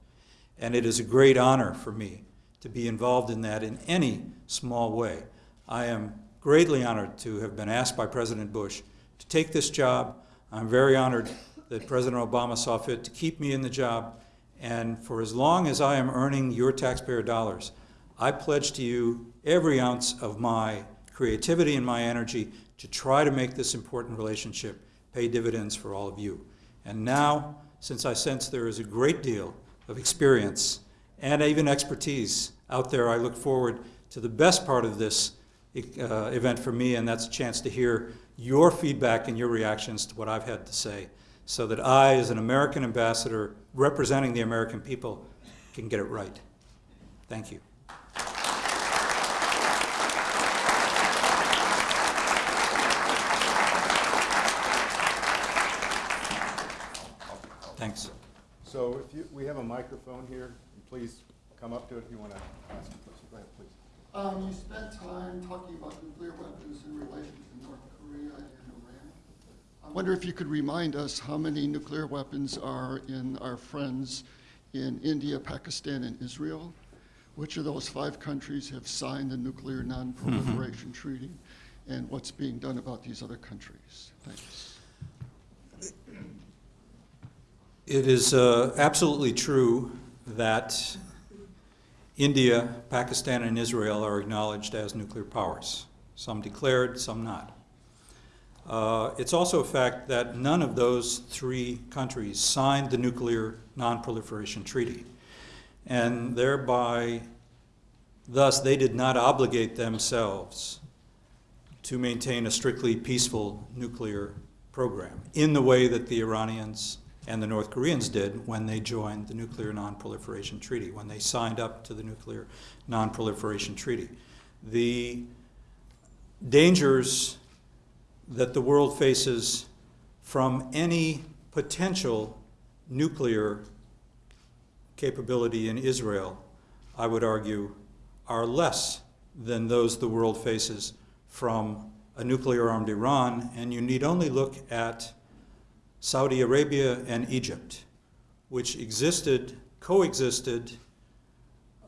And it is a great honor for me to be involved in that in any small way. I am greatly honored to have been asked by President Bush to take this job. I'm very honored that President Obama saw fit to keep me in the job. And for as long as I am earning your taxpayer dollars, I pledge to you every ounce of my creativity and my energy to try to make this important relationship pay dividends for all of you. And now, since I sense there is a great deal of experience and even expertise out there, I look forward to the best part of this uh, event for me, and that's a chance to hear your feedback and your reactions to what I've had to say, so that I, as an American ambassador representing the American people, can get it right. Thank you. Thanks.
So if you, we have a microphone here, please come up to it if you want to ask a question. Go ahead, please.
Um, you spent time talking about nuclear weapons in relation to North Korea and Iran. I wonder if you could remind us how many nuclear weapons are in our friends in India, Pakistan, and Israel? Which of those five countries have signed the Nuclear Non-Proliferation Treaty? And what's being done about these other countries? Thanks.
It is uh, absolutely true that India, Pakistan, and Israel are acknowledged as nuclear powers. Some declared, some not. Uh, it's also a fact that none of those three countries signed the Nuclear Non-Proliferation Treaty. And thereby, thus, they did not obligate themselves to maintain a strictly peaceful nuclear program in the way that the Iranians and the North Koreans did when they joined the Nuclear Non-Proliferation Treaty, when they signed up to the Nuclear Non-Proliferation Treaty. The dangers that the world faces from any potential nuclear capability in Israel, I would argue, are less than those the world faces from a nuclear-armed Iran, and you need only look at Saudi Arabia and Egypt, which existed, coexisted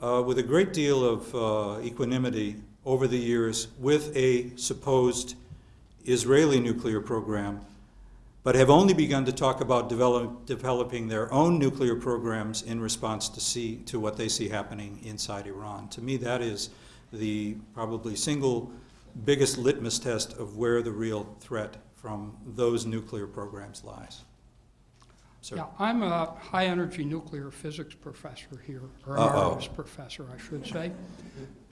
uh, with a great deal of uh, equanimity over the years with a supposed Israeli nuclear program, but have only begun to talk about develop, developing their own nuclear programs in response to see to what they see happening inside Iran. To me, that is the probably single biggest litmus test of where the real threat from those nuclear programs lies. Sir.
Yeah, I'm a high-energy nuclear physics professor here, or
Uh-oh.
professor, I should say.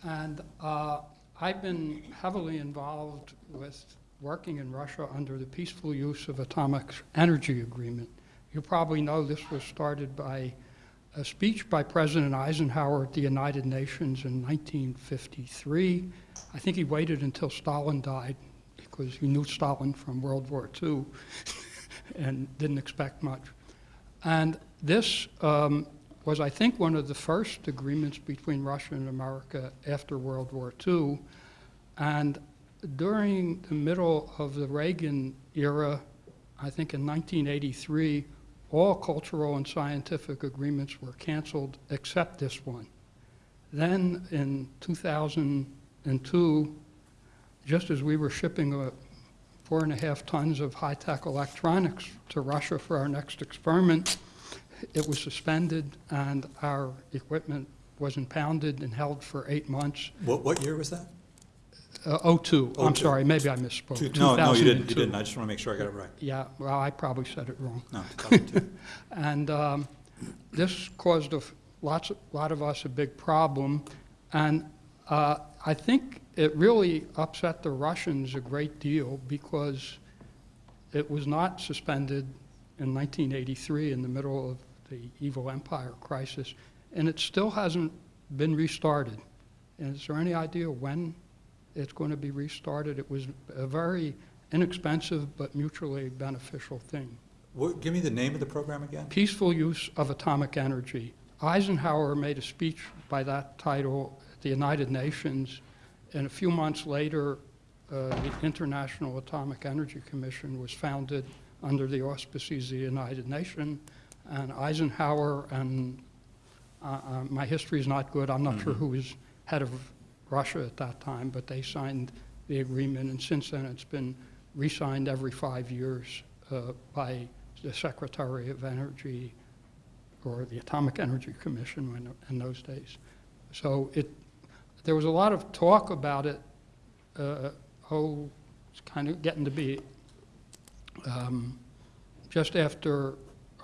And uh, I've been heavily involved with working in Russia under the Peaceful Use of Atomic Energy Agreement. You probably know this was started by a speech by President Eisenhower at the United Nations in 1953. I think he waited until Stalin died because he knew Stalin from World War II and didn't expect much. And this um, was, I think, one of the first agreements between Russia and America after World War II. And during the middle of the Reagan era, I think in 1983, all cultural and scientific agreements were canceled except this one. Then in 2002, just as we were shipping a four and a half tons of high-tech electronics to Russia for our next experiment, it was suspended and our equipment was impounded and held for eight months.
What, what year was that?
Uh, 02, I'm
02.
sorry, maybe I misspoke.
Two- No, no, you didn't, you didn't. I just want to make sure I got it right.
Yeah, well, I probably said it wrong.
No, 2002.
And um, this caused a lots, of- lot of us a big problem. And uh, I think it really upset the Russians a great deal because it was not suspended in 1983 in the middle of the evil empire crisis, and it still hasn't been restarted. And is there any idea when it's going to be restarted? It was a very inexpensive but mutually beneficial thing
What, give me the name of the program again?
peaceful use of atomic energy. Eisenhower made a speech by that title at the United Nations, and a few months later, uh, the International Atomic Energy Commission was founded under the auspices of the United Nations, and Eisenhower and uh, uh, my history is not good. I'm not sure who was head of Russia at that time, but they signed the agreement, and since then it's been re-signed every five years uh, by the Secretary of Energy or the Atomic Energy Commission when, in those days. So it, there was a lot of talk about it. Uh, oh, it's kind of getting to be um, just after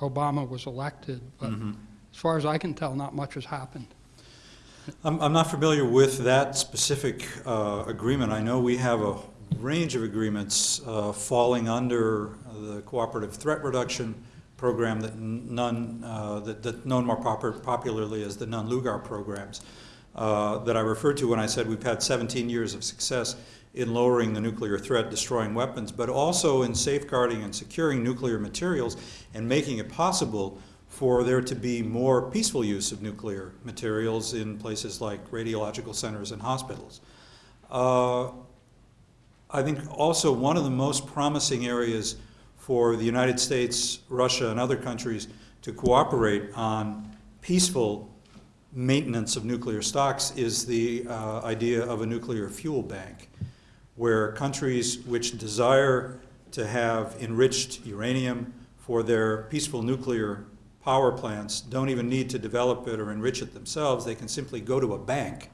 Obama was elected, but as far as I can tell, not much has happened.
I'm, I'm not familiar with that specific uh, agreement. I know we have a range of agreements uh, falling under the Cooperative Threat Reduction Program that none, uh, that, that known more proper, popularly as the Nunn-Lugar programs, uh, that I referred to when I said we've had 17 years of success in lowering the nuclear threat, destroying weapons, but also in safeguarding and securing nuclear materials and making it possible for there to be more peaceful use of nuclear materials in places like radiological centers and hospitals. Uh, I think also one of the most promising areas for the United States, Russia, and other countries to cooperate on peaceful maintenance of nuclear stocks is the uh, idea of a nuclear fuel bank, where countries which desire to have enriched uranium for their peaceful nuclear power plants don't even need to develop it or enrich it themselves. They can simply go to a bank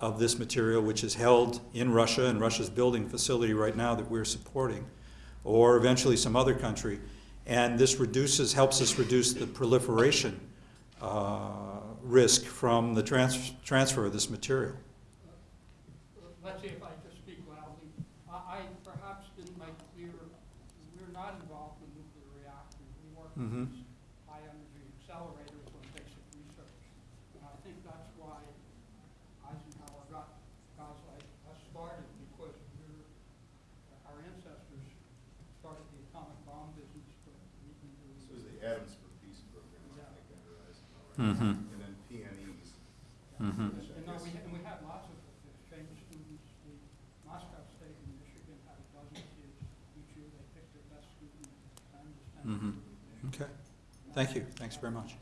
of this material, which is held in Russia, and Russia's building facility right now that we're supporting, or eventually some other country. And this reduces, helps us reduce the proliferation uh, risk from the trans- transfer of this material.
Let's see if I just speak loudly. I, I perhaps didn't make clear, we're not involved in nuclear reactors. We work
Mhm.
with high-energy accelerators on basic research. And I think that's why Eisenhower got guys like us started, because we're, our ancestors started the atomic bomb business, but we can do.
This was the Atoms for Peace program, I think, under Eisenhower.
Mhm.
And then PNEs.
Mhm.
And no, we, and we had lots of exchange students. The Moscow State in Michigan had a dozen kids. Each year they picked their best student and was
Mhm. Okay, thank you, thanks very much.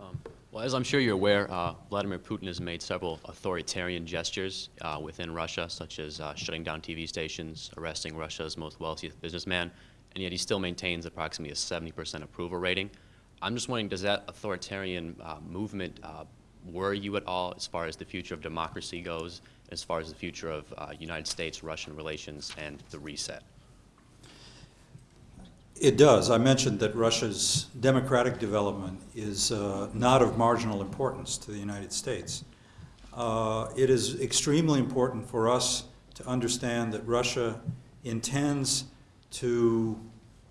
Um, Well, as I'm sure you're aware, uh, Vladimir Putin has made several authoritarian gestures uh, within Russia, such as uh, shutting down TV stations, arresting Russia's most wealthiest businessman, and yet he still maintains approximately a 70% approval rating. I'm just wondering, does that authoritarian uh, movement uh, worry you at all as far as the future of democracy goes, as far as the future of uh, United States-Russian relations and the reset?
It does. I mentioned that Russia's democratic development is uh, not of marginal importance to the United States. Uh, It is extremely important for us to understand that Russia intends to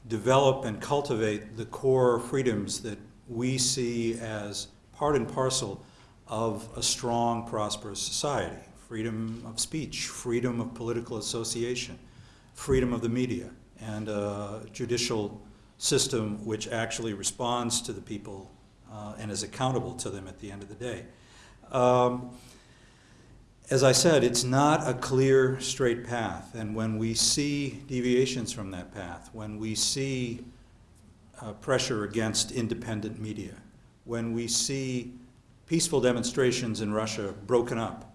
develop and cultivate the core freedoms that we see as part and parcel of a strong, prosperous society. Freedom of speech, freedom of political association, freedom of the media, and a judicial system which actually responds to the people uh, and is accountable to them at the end of the day. Um, as I said, it's not a clear, straight path, and when we see deviations from that path, when we see uh, pressure against independent media, when we see peaceful demonstrations in Russia broken up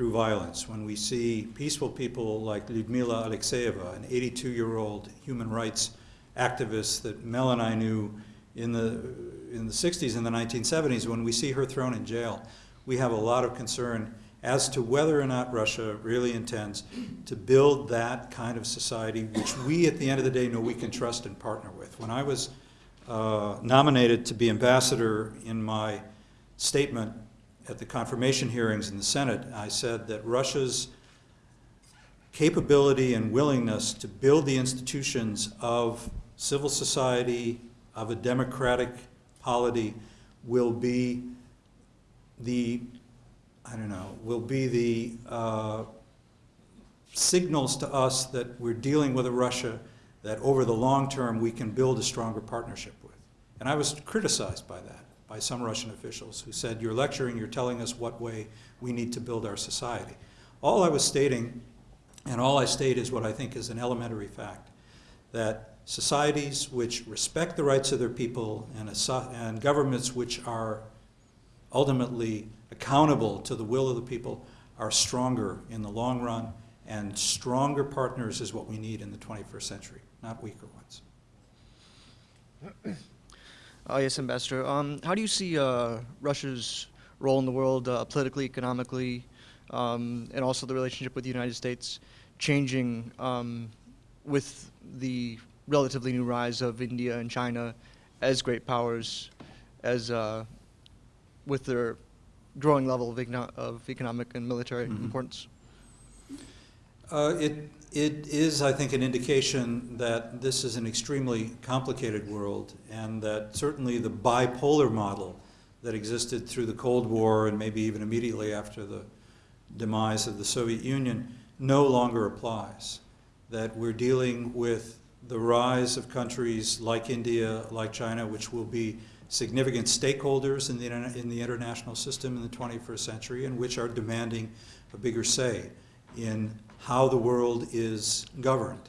through violence, when we see peaceful people like Lyudmila Alexeyeva, an 82-year-old human rights activist that Mel and I knew in the, in the 60s and the 1970s, when we see her thrown in jail, we have a lot of concern as to whether or not Russia really intends to build that kind of society which we, at the end of the day, know we can trust and partner with. When I was uh, nominated to be ambassador in my statement at the confirmation hearings in the Senate, I said that Russia's capability and willingness to build the institutions of civil society, of a democratic polity, will be the, I don't know, will be the uh, signals to us that we're dealing with a Russia that over the long term we can build a stronger partnership with. And I was criticized by that, by some Russian officials who said, you're lecturing, you're telling us what way we need to build our society. All I was stating, and all I state is what I think is an elementary fact, that societies which respect the rights of their people and, and governments which are ultimately accountable to the will of the people are stronger in the long run, and stronger partners is what we need in the 21st century, not weaker ones.
Uh, yes, Ambassador. Um, how do you see uh, Russia's role in the world uh, politically, economically, um, and also the relationship with the United States changing um, with the relatively new rise of India and China as great powers, as uh, with their growing level of, econo- of economic and military
Mhm.
importance?
Uh, It, it is, I think, an indication that this is an extremely complicated world, and that certainly the bipolar model that existed through the Cold War and maybe even immediately after the demise of the Soviet Union no longer applies. That we're dealing with the rise of countries like India, like China, which will be significant stakeholders in the, in the international system in the 21st century and which are demanding a bigger say in how the world is governed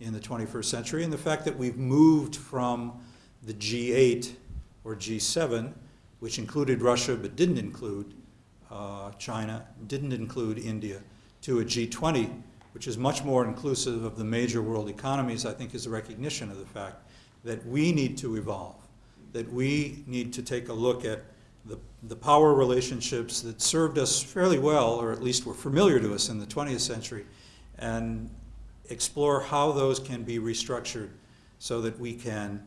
in the 21st century. And the fact that we've moved from the G8 or G7, which included Russia but didn't include uh, China, didn't include India, to a G20, which is much more inclusive of the major world economies, I think is a recognition of the fact that we need to evolve, that we need to take a look at the, the power relationships that served us fairly well, or at least were familiar to us in the 20th century, and explore how those can be restructured so that we can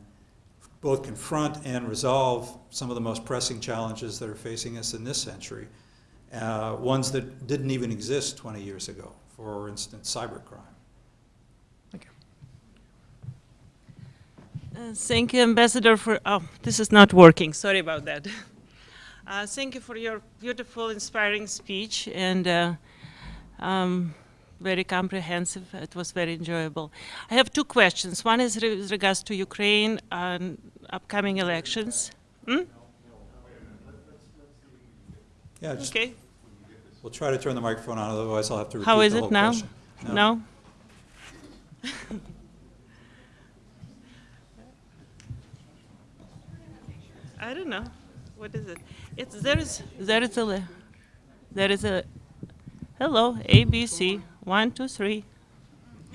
both confront and resolve some of the most pressing challenges that are facing us in this century, uh, ones that didn't even exist 20 years ago, for instance, cybercrime.
Thank you.
Uh, Thank you, Ambassador, for, oh, this is not working, sorry about that. Uh, Thank you for your beautiful, inspiring speech, and uh, um, very comprehensive. It was very enjoyable. I have two questions. One is re- with regards to Ukraine and upcoming elections. Hmm?
Yeah, just,
Okay,
we'll try to turn the microphone on, otherwise I'll have to repeat
how is it now?
question.
No? I don't know. What is it? It's there is there is a there is a hello A B C one two three.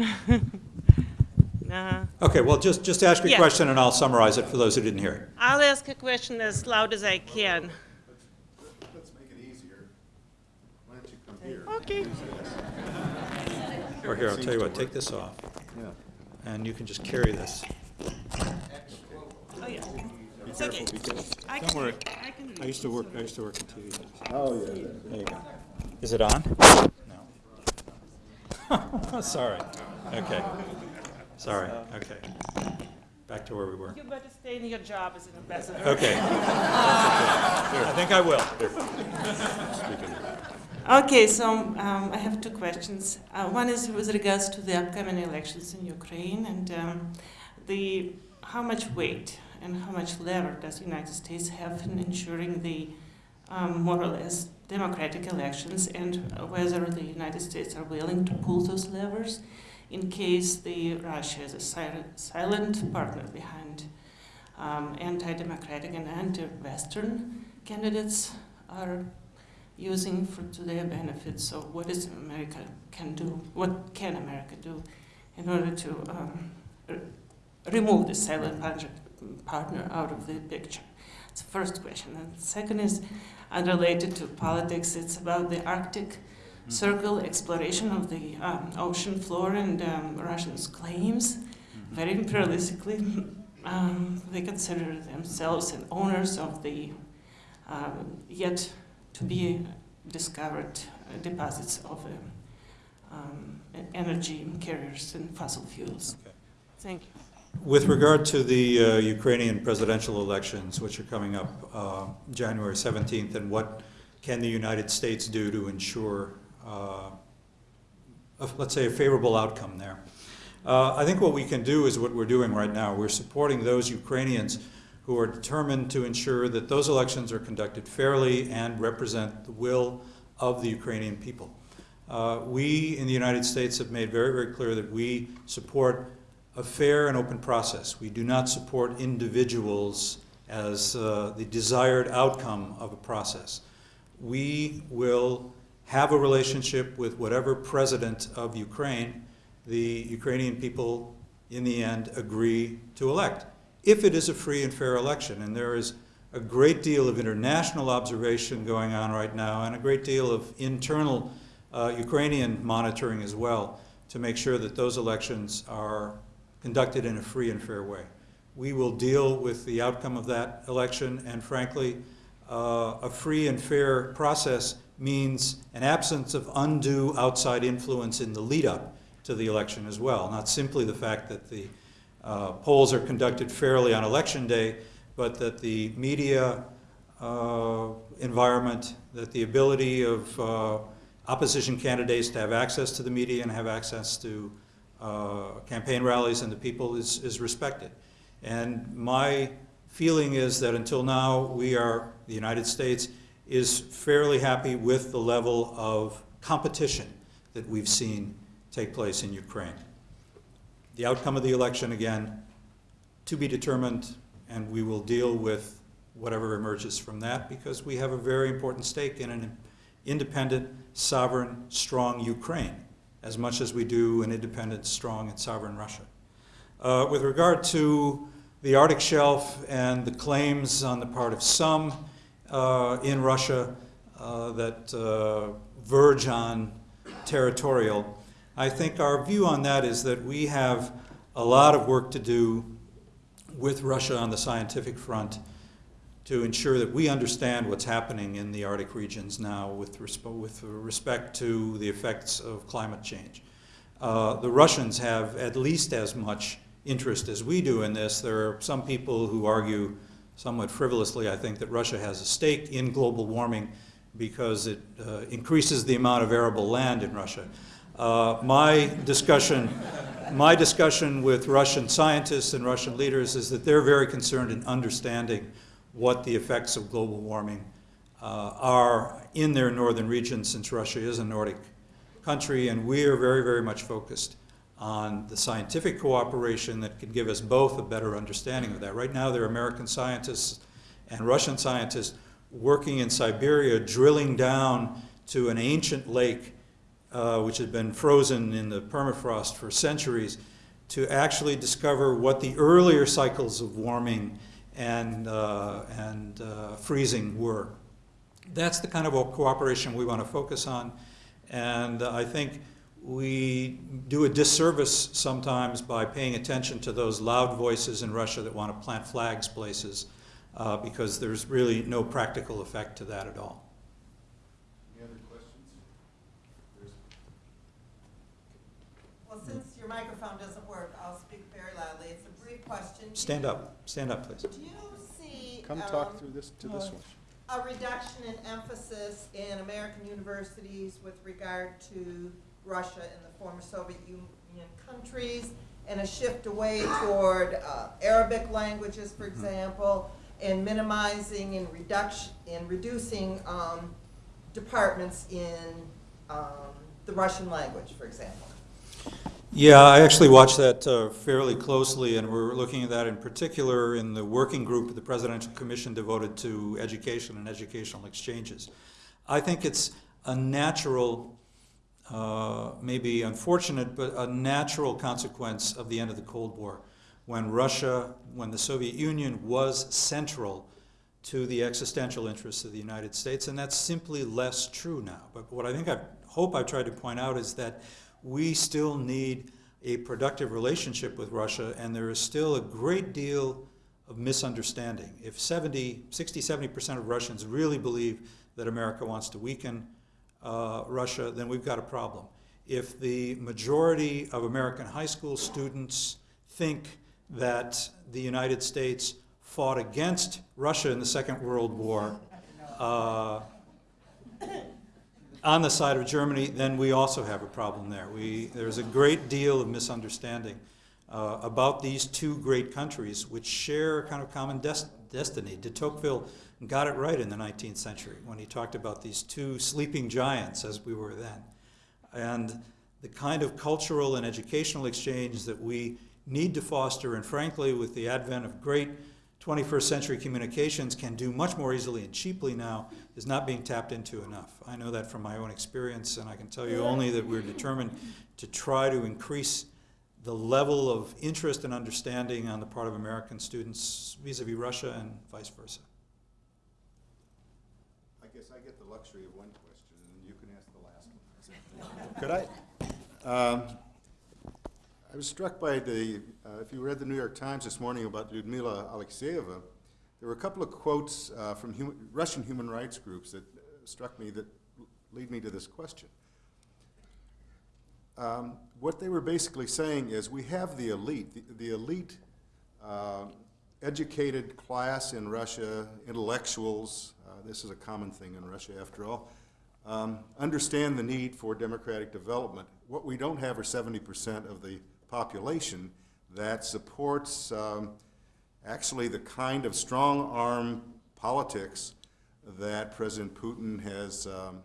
nah.
Okay, well, just, just ask your
Yeah.
question and I'll summarize it for those who didn't hear it.
I'll ask a question as loud as I can.
Let's make it easier. Why don't you come here?
Okay.
Or here, I'll tell you what, take this off,
Yeah.
and you can just carry this.
Oh yeah. It's okay. I
Don't
can,
worry.
I can.
I used to work, I used to work in TV.
Oh, yeah.
There you go. Is it on? No. Sorry. Okay. Sorry, okay. Back to where we were.
You better stay in your job as an ambassador.
Okay. I think I will.
Okay, so um, I have two questions. Uh, one is with regards to the upcoming elections in Ukraine and um, the how much weight and how much lever does the United States have in ensuring the um, more or less democratic elections and whether the United States are willing to pull those levers in case the Russia is a silent, silent partner behind um, anti-democratic and anti-Western candidates are using for to their benefit. So what is America can do? What can America do in order to um, remove the silent partner, partner out of the picture? It's the first question. And the second is unrelated to politics. It's about the Arctic Circle exploration of the um, ocean floor and um, Russians' claims. Very imperialistically, um, they consider themselves and owners of the um, yet to be discovered deposits of um, e- energy carriers and fossil fuels.
Okay.
Thank you.
With regard to the uh, Ukrainian presidential elections, which are coming up uh, January 17th, and what can the United States do to ensure, uh, a- let's say, a favorable outcome there? Uh, I think what we can do is what we're doing right now. We're supporting those Ukrainians who are determined to ensure that those elections are conducted fairly and represent the will of the Ukrainian people. Uh, We in the United States have made very, very clear that we support a fair and open process. We do not support individuals as uh, the desired outcome of a process. We will have a relationship with whatever president of Ukraine the Ukrainian people in the end agree to elect, if it is a free and fair election. And there is a great deal of international observation going on right now and a great deal of internal uh, Ukrainian monitoring as well to make sure that those elections are conducted in a free and fair way. We will deal with the outcome of that election, and frankly, uh, a free and fair process means an absence of undue outside influence in the lead-up to the election as well, not simply the fact that the uh, polls are conducted fairly on election day, but that the media uh, environment, that the ability of uh, opposition candidates to have access to the media and have access to uh, campaign rallies and the people is, is respected. And my feeling is that until now, we are, the United States is fairly happy with the level of competition that we've seen take place in Ukraine. The outcome of the election, again, to be determined, and we will deal with whatever emerges from that because we have a very important stake in an independent, sovereign, strong Ukraine, as much as we do an independent, strong, and sovereign Russia. Uh, with regard to the Arctic Shelf and the claims on the part of some uh, in Russia uh, that uh, verge on territorial, I think our view on that is that we have a lot of work to do with Russia on the scientific front to ensure that we understand what's happening in the Arctic regions now with, resp with respect to the effects of climate change. Uh, the Russians have at least as much interest as we do in this. There are some people who argue somewhat frivolously, I think, that Russia has a stake in global warming because it uh, increases the amount of arable land in Russia. Uh, my discussion my discussion with Russian scientists and Russian leaders is that they're very concerned in understanding what the effects of global warming uh, are in their northern region since Russia is a Nordic country and we are very, very much focused on the scientific cooperation that can give us both a better understanding of that. Right now there are American scientists and Russian scientists working in Siberia drilling down to an ancient lake uh, which had been frozen in the permafrost for centuries, to actually discover what the earlier cycles of warming and, uh, and uh, freezing were. That's the kind of cooperation we want to focus on. And I think we do a disservice sometimes by paying attention to those loud voices in Russia that want to plant flags places uh, because there's really no practical effect to that at all.
Any other questions? There's-
Well, since your microphone doesn't work, I'll speak very loudly. It's a brief question. Do
Stand
you-
up, stand up, please.
Do you see
Come
um,
talk through this, to this one.
a reduction in emphasis in American universities with regard to Russia and the former Soviet Union countries, and a shift away toward uh, Arabic languages, for
Mm-hmm.
example, and minimizing and reduction, and reducing um, departments in um, the Russian language, for example?
Yeah, I actually watched that uh, fairly closely, and we're looking at that in particular in the working group of the Presidential Commission devoted to education and educational exchanges. I think it's a natural, uh, maybe unfortunate, but a natural consequence of the end of the Cold War, when Russia, when the Soviet Union was central to the existential interests of the United States, and that's simply less true now. But what I think I hope I've tried to point out is that we still need a productive relationship with Russia, and there is still a great deal of misunderstanding. If 70, 60, 70% of Russians really believe that America wants to weaken uh, Russia, then we've got a problem. If the majority of American high school students think that the United States fought against Russia in the Second World War, uh, on the side of Germany, then we also have a problem there. We, there's a great deal of misunderstanding uh, about these two great countries which share a kind of common des destiny. De Tocqueville got it right in the 19th century when he talked about these two sleeping giants as we were then. And the kind of cultural and educational exchange that we need to foster, and frankly, with the advent of great 21st century communications can do much more easily and cheaply now is not being tapped into enough. I know that from my own experience, and I can tell you only that we're determined to try to increase the level of interest and understanding on the part of American students vis-a-vis Russia and vice versa.
I guess I get the luxury of one question, and then you can ask the last one. Could I? Um, I was struck by the, uh, if you read the New York Times this morning about Lyudmila Alexeyeva, there were a couple of quotes uh, from human, Russian human rights groups that struck me that lead me to this question. Um, what they were basically saying is we have the elite, the, the elite uh, educated class in Russia, intellectuals, uh, this is a common thing in Russia after all, um, understand the need for democratic development. What we don't have are 70% of the population that supports um, actually the kind of strong arm politics that President Putin has um,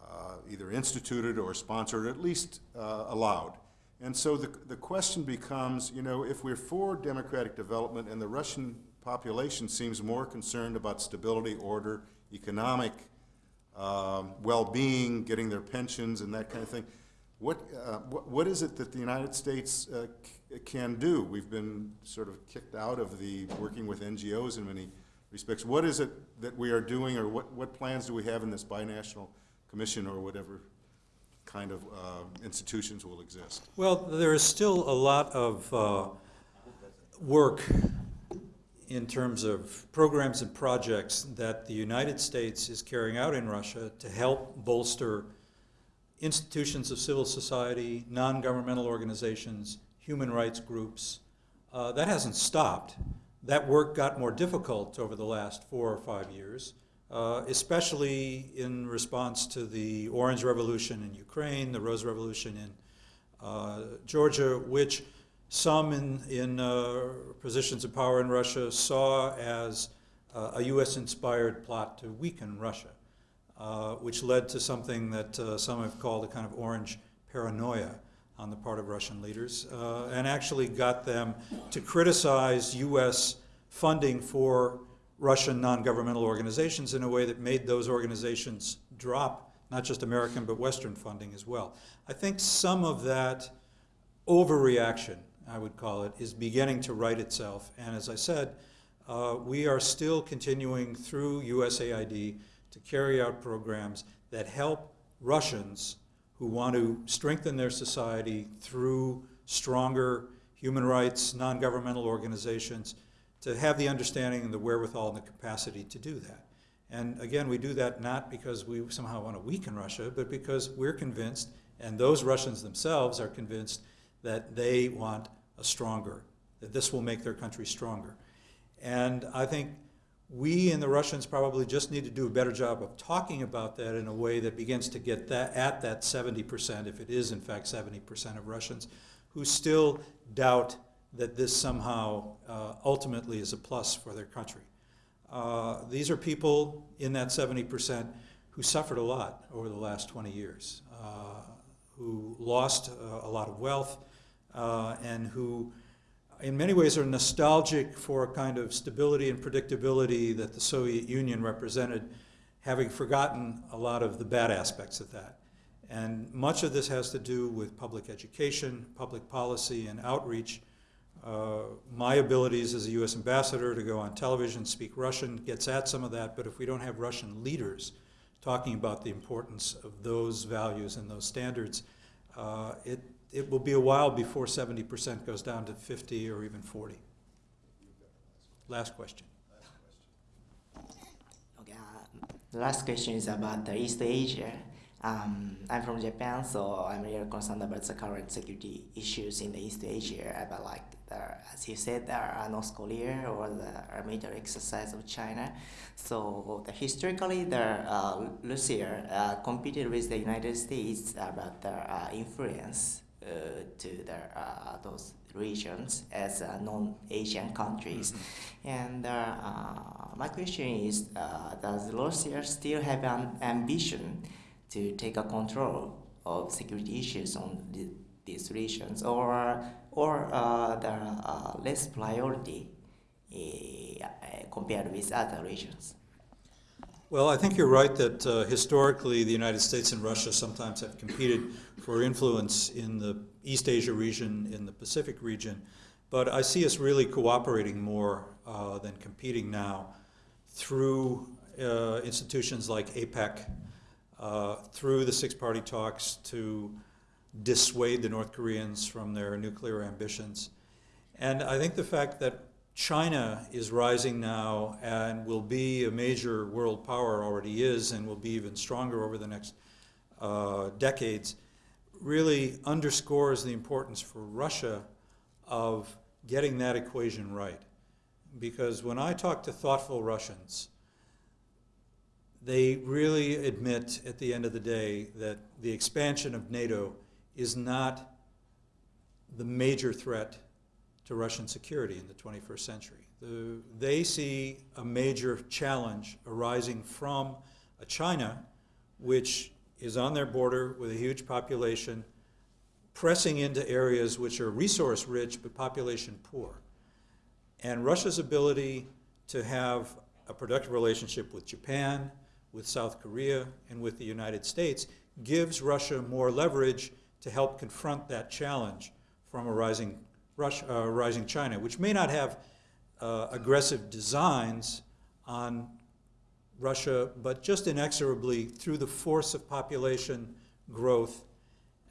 uh, either instituted or sponsored, or at least uh, allowed. And so the, the question becomes, you know, if we're for democratic development and the Russian population seems more concerned about stability, order, economic um, well-being, getting their pensions and that kind of thing, what, uh, what, what is it that the United States uh, can do? We've been sort of kicked out of the working with NGOs in many respects. What is it that we are doing, or what, what plans do we have in this binational commission or whatever kind of uh, institutions will exist?
Well, there is still a lot of uh, work in terms of programs and projects that the United States is carrying out in Russia to help bolster institutions of civil society, non-governmental organizations, human rights groups. Uh, that hasn't stopped. That work got more difficult over the last four or five years, uh, especially in response to the Orange Revolution in Ukraine, the Rose Revolution in uh, Georgia, which some in, in uh, positions of power in Russia saw as uh, a U.S.-inspired plot to weaken Russia, uh, which led to something that some have called a kind of orange paranoia on the part of Russian leaders, uh, and actually got them to criticize U.S. funding for Russian non-governmental organizations in a way that made those organizations drop not just American but Western funding as well. I think some of that overreaction, I would call it, is beginning to right itself. And as I said, uh, we are still continuing through USAID to carry out programs that help Russians who want to strengthen their society through stronger human rights, non-governmental organizations, to have the understanding and the wherewithal and the capacity to do that. And again, we do that not because we somehow want to weaken Russia, but because we're convinced, and those Russians themselves are convinced, that they want a stronger, that this will make their country stronger. And I think we and the Russians probably just need to do a better job of talking about that in a way that begins to get that at that 70%, if it is in fact 70% of Russians, who still doubt that this somehow uh, ultimately is a plus for their country. Uh, these are people in that 70% who suffered a lot over the last 20 years, uh, who lost uh, a lot of wealth, uh, and who in many ways are nostalgic for a kind of stability and predictability that the Soviet Union represented, having forgotten a lot of the bad aspects of that. And much of this has to do with public education, public policy, and outreach. Uh, my abilities as a U.S. ambassador to go on television, speak Russian, gets at some of that, but if we don't have Russian leaders talking about the importance of those values and those standards, uh, it, it will be a while before 70% goes down to 50 or even 40. Last question.
Okay, uh, the last question is about the East Asia. Um, I'm from Japan, so I'm really concerned about the current security issues in the East Asia. About like, the, as you said, there are North Korea or the military exercise of China. So the, historically, the uh, Russia uh, competed with the United States about their uh, influence to the, uh, those regions as uh, non-Asian countries. Mm-hmm. And uh, my question is, does Russia still have an ambition to take a control of security issues on the, these regions, or or uh, uh, less priority uh, compared with other regions?
Well, I think you're right that uh, historically the United States and Russia sometimes have competed for influence in the East Asia region, in the Pacific region, but I see us really cooperating more uh, than competing now through uh, institutions like APEC, uh, through the six-party talks to dissuade the North Koreans from their nuclear ambitions. And I think the fact that China is rising now and will be a major world power, already is, and will be even stronger over the next uh, decades, really underscores the importance for Russia of getting that equation right. Because when I talk to thoughtful Russians, they really admit at the end of the day that the expansion of NATO is not the major threat to Russian security in the 21st century. The, they see a major challenge arising from a China which is on their border with a huge population, pressing into areas which are resource rich but population poor. And Russia's ability to have a productive relationship with Japan, with South Korea, and with the United States gives Russia more leverage to help confront that challenge from a rising, Russia, uh, rising China, which may not have uh, aggressive designs on Russia, but just inexorably through the force of population growth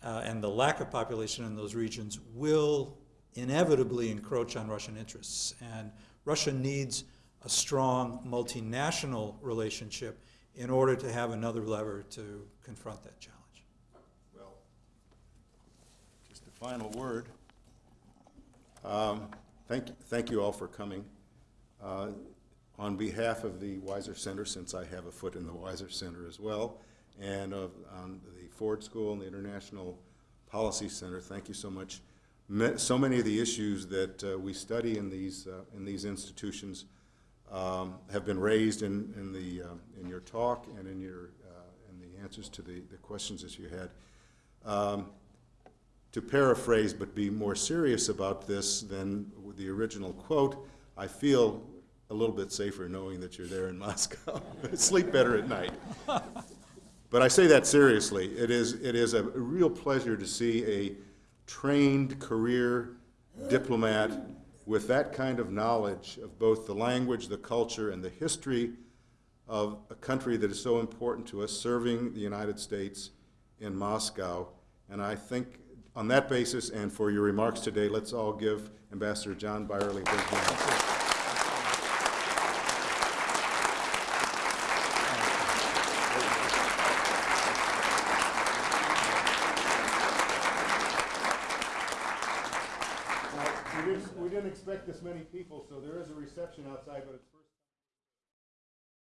uh, and the lack of population in those regions will inevitably encroach on Russian interests. And Russia needs a strong multinational relationship in order to have another lever to confront that challenge.
Well, just a final word. Um, Thank, thank you all for coming. Uh, On behalf of the Weiser Center, since I have a foot in the Weiser Center as well, and of, on the Ford School and the International Policy Center, thank you so much. So many of the issues that uh, we study in these, uh, in these institutions um, have been raised in, in the, uh, in your talk and in your, uh, in the answers to the, the questions that you had. Um, to paraphrase but be more serious about this than the original quote, I feel a little bit safer knowing that you're there in Moscow. Sleep better at night. But I say that seriously. It is, it is a real pleasure to see a trained career diplomat with that kind of knowledge of both the language, the culture, and the history of a country that is so important to us, serving the United States in Moscow. And I think on that basis, and for your remarks today, let's all give Ambassador John Beyrle a big hand.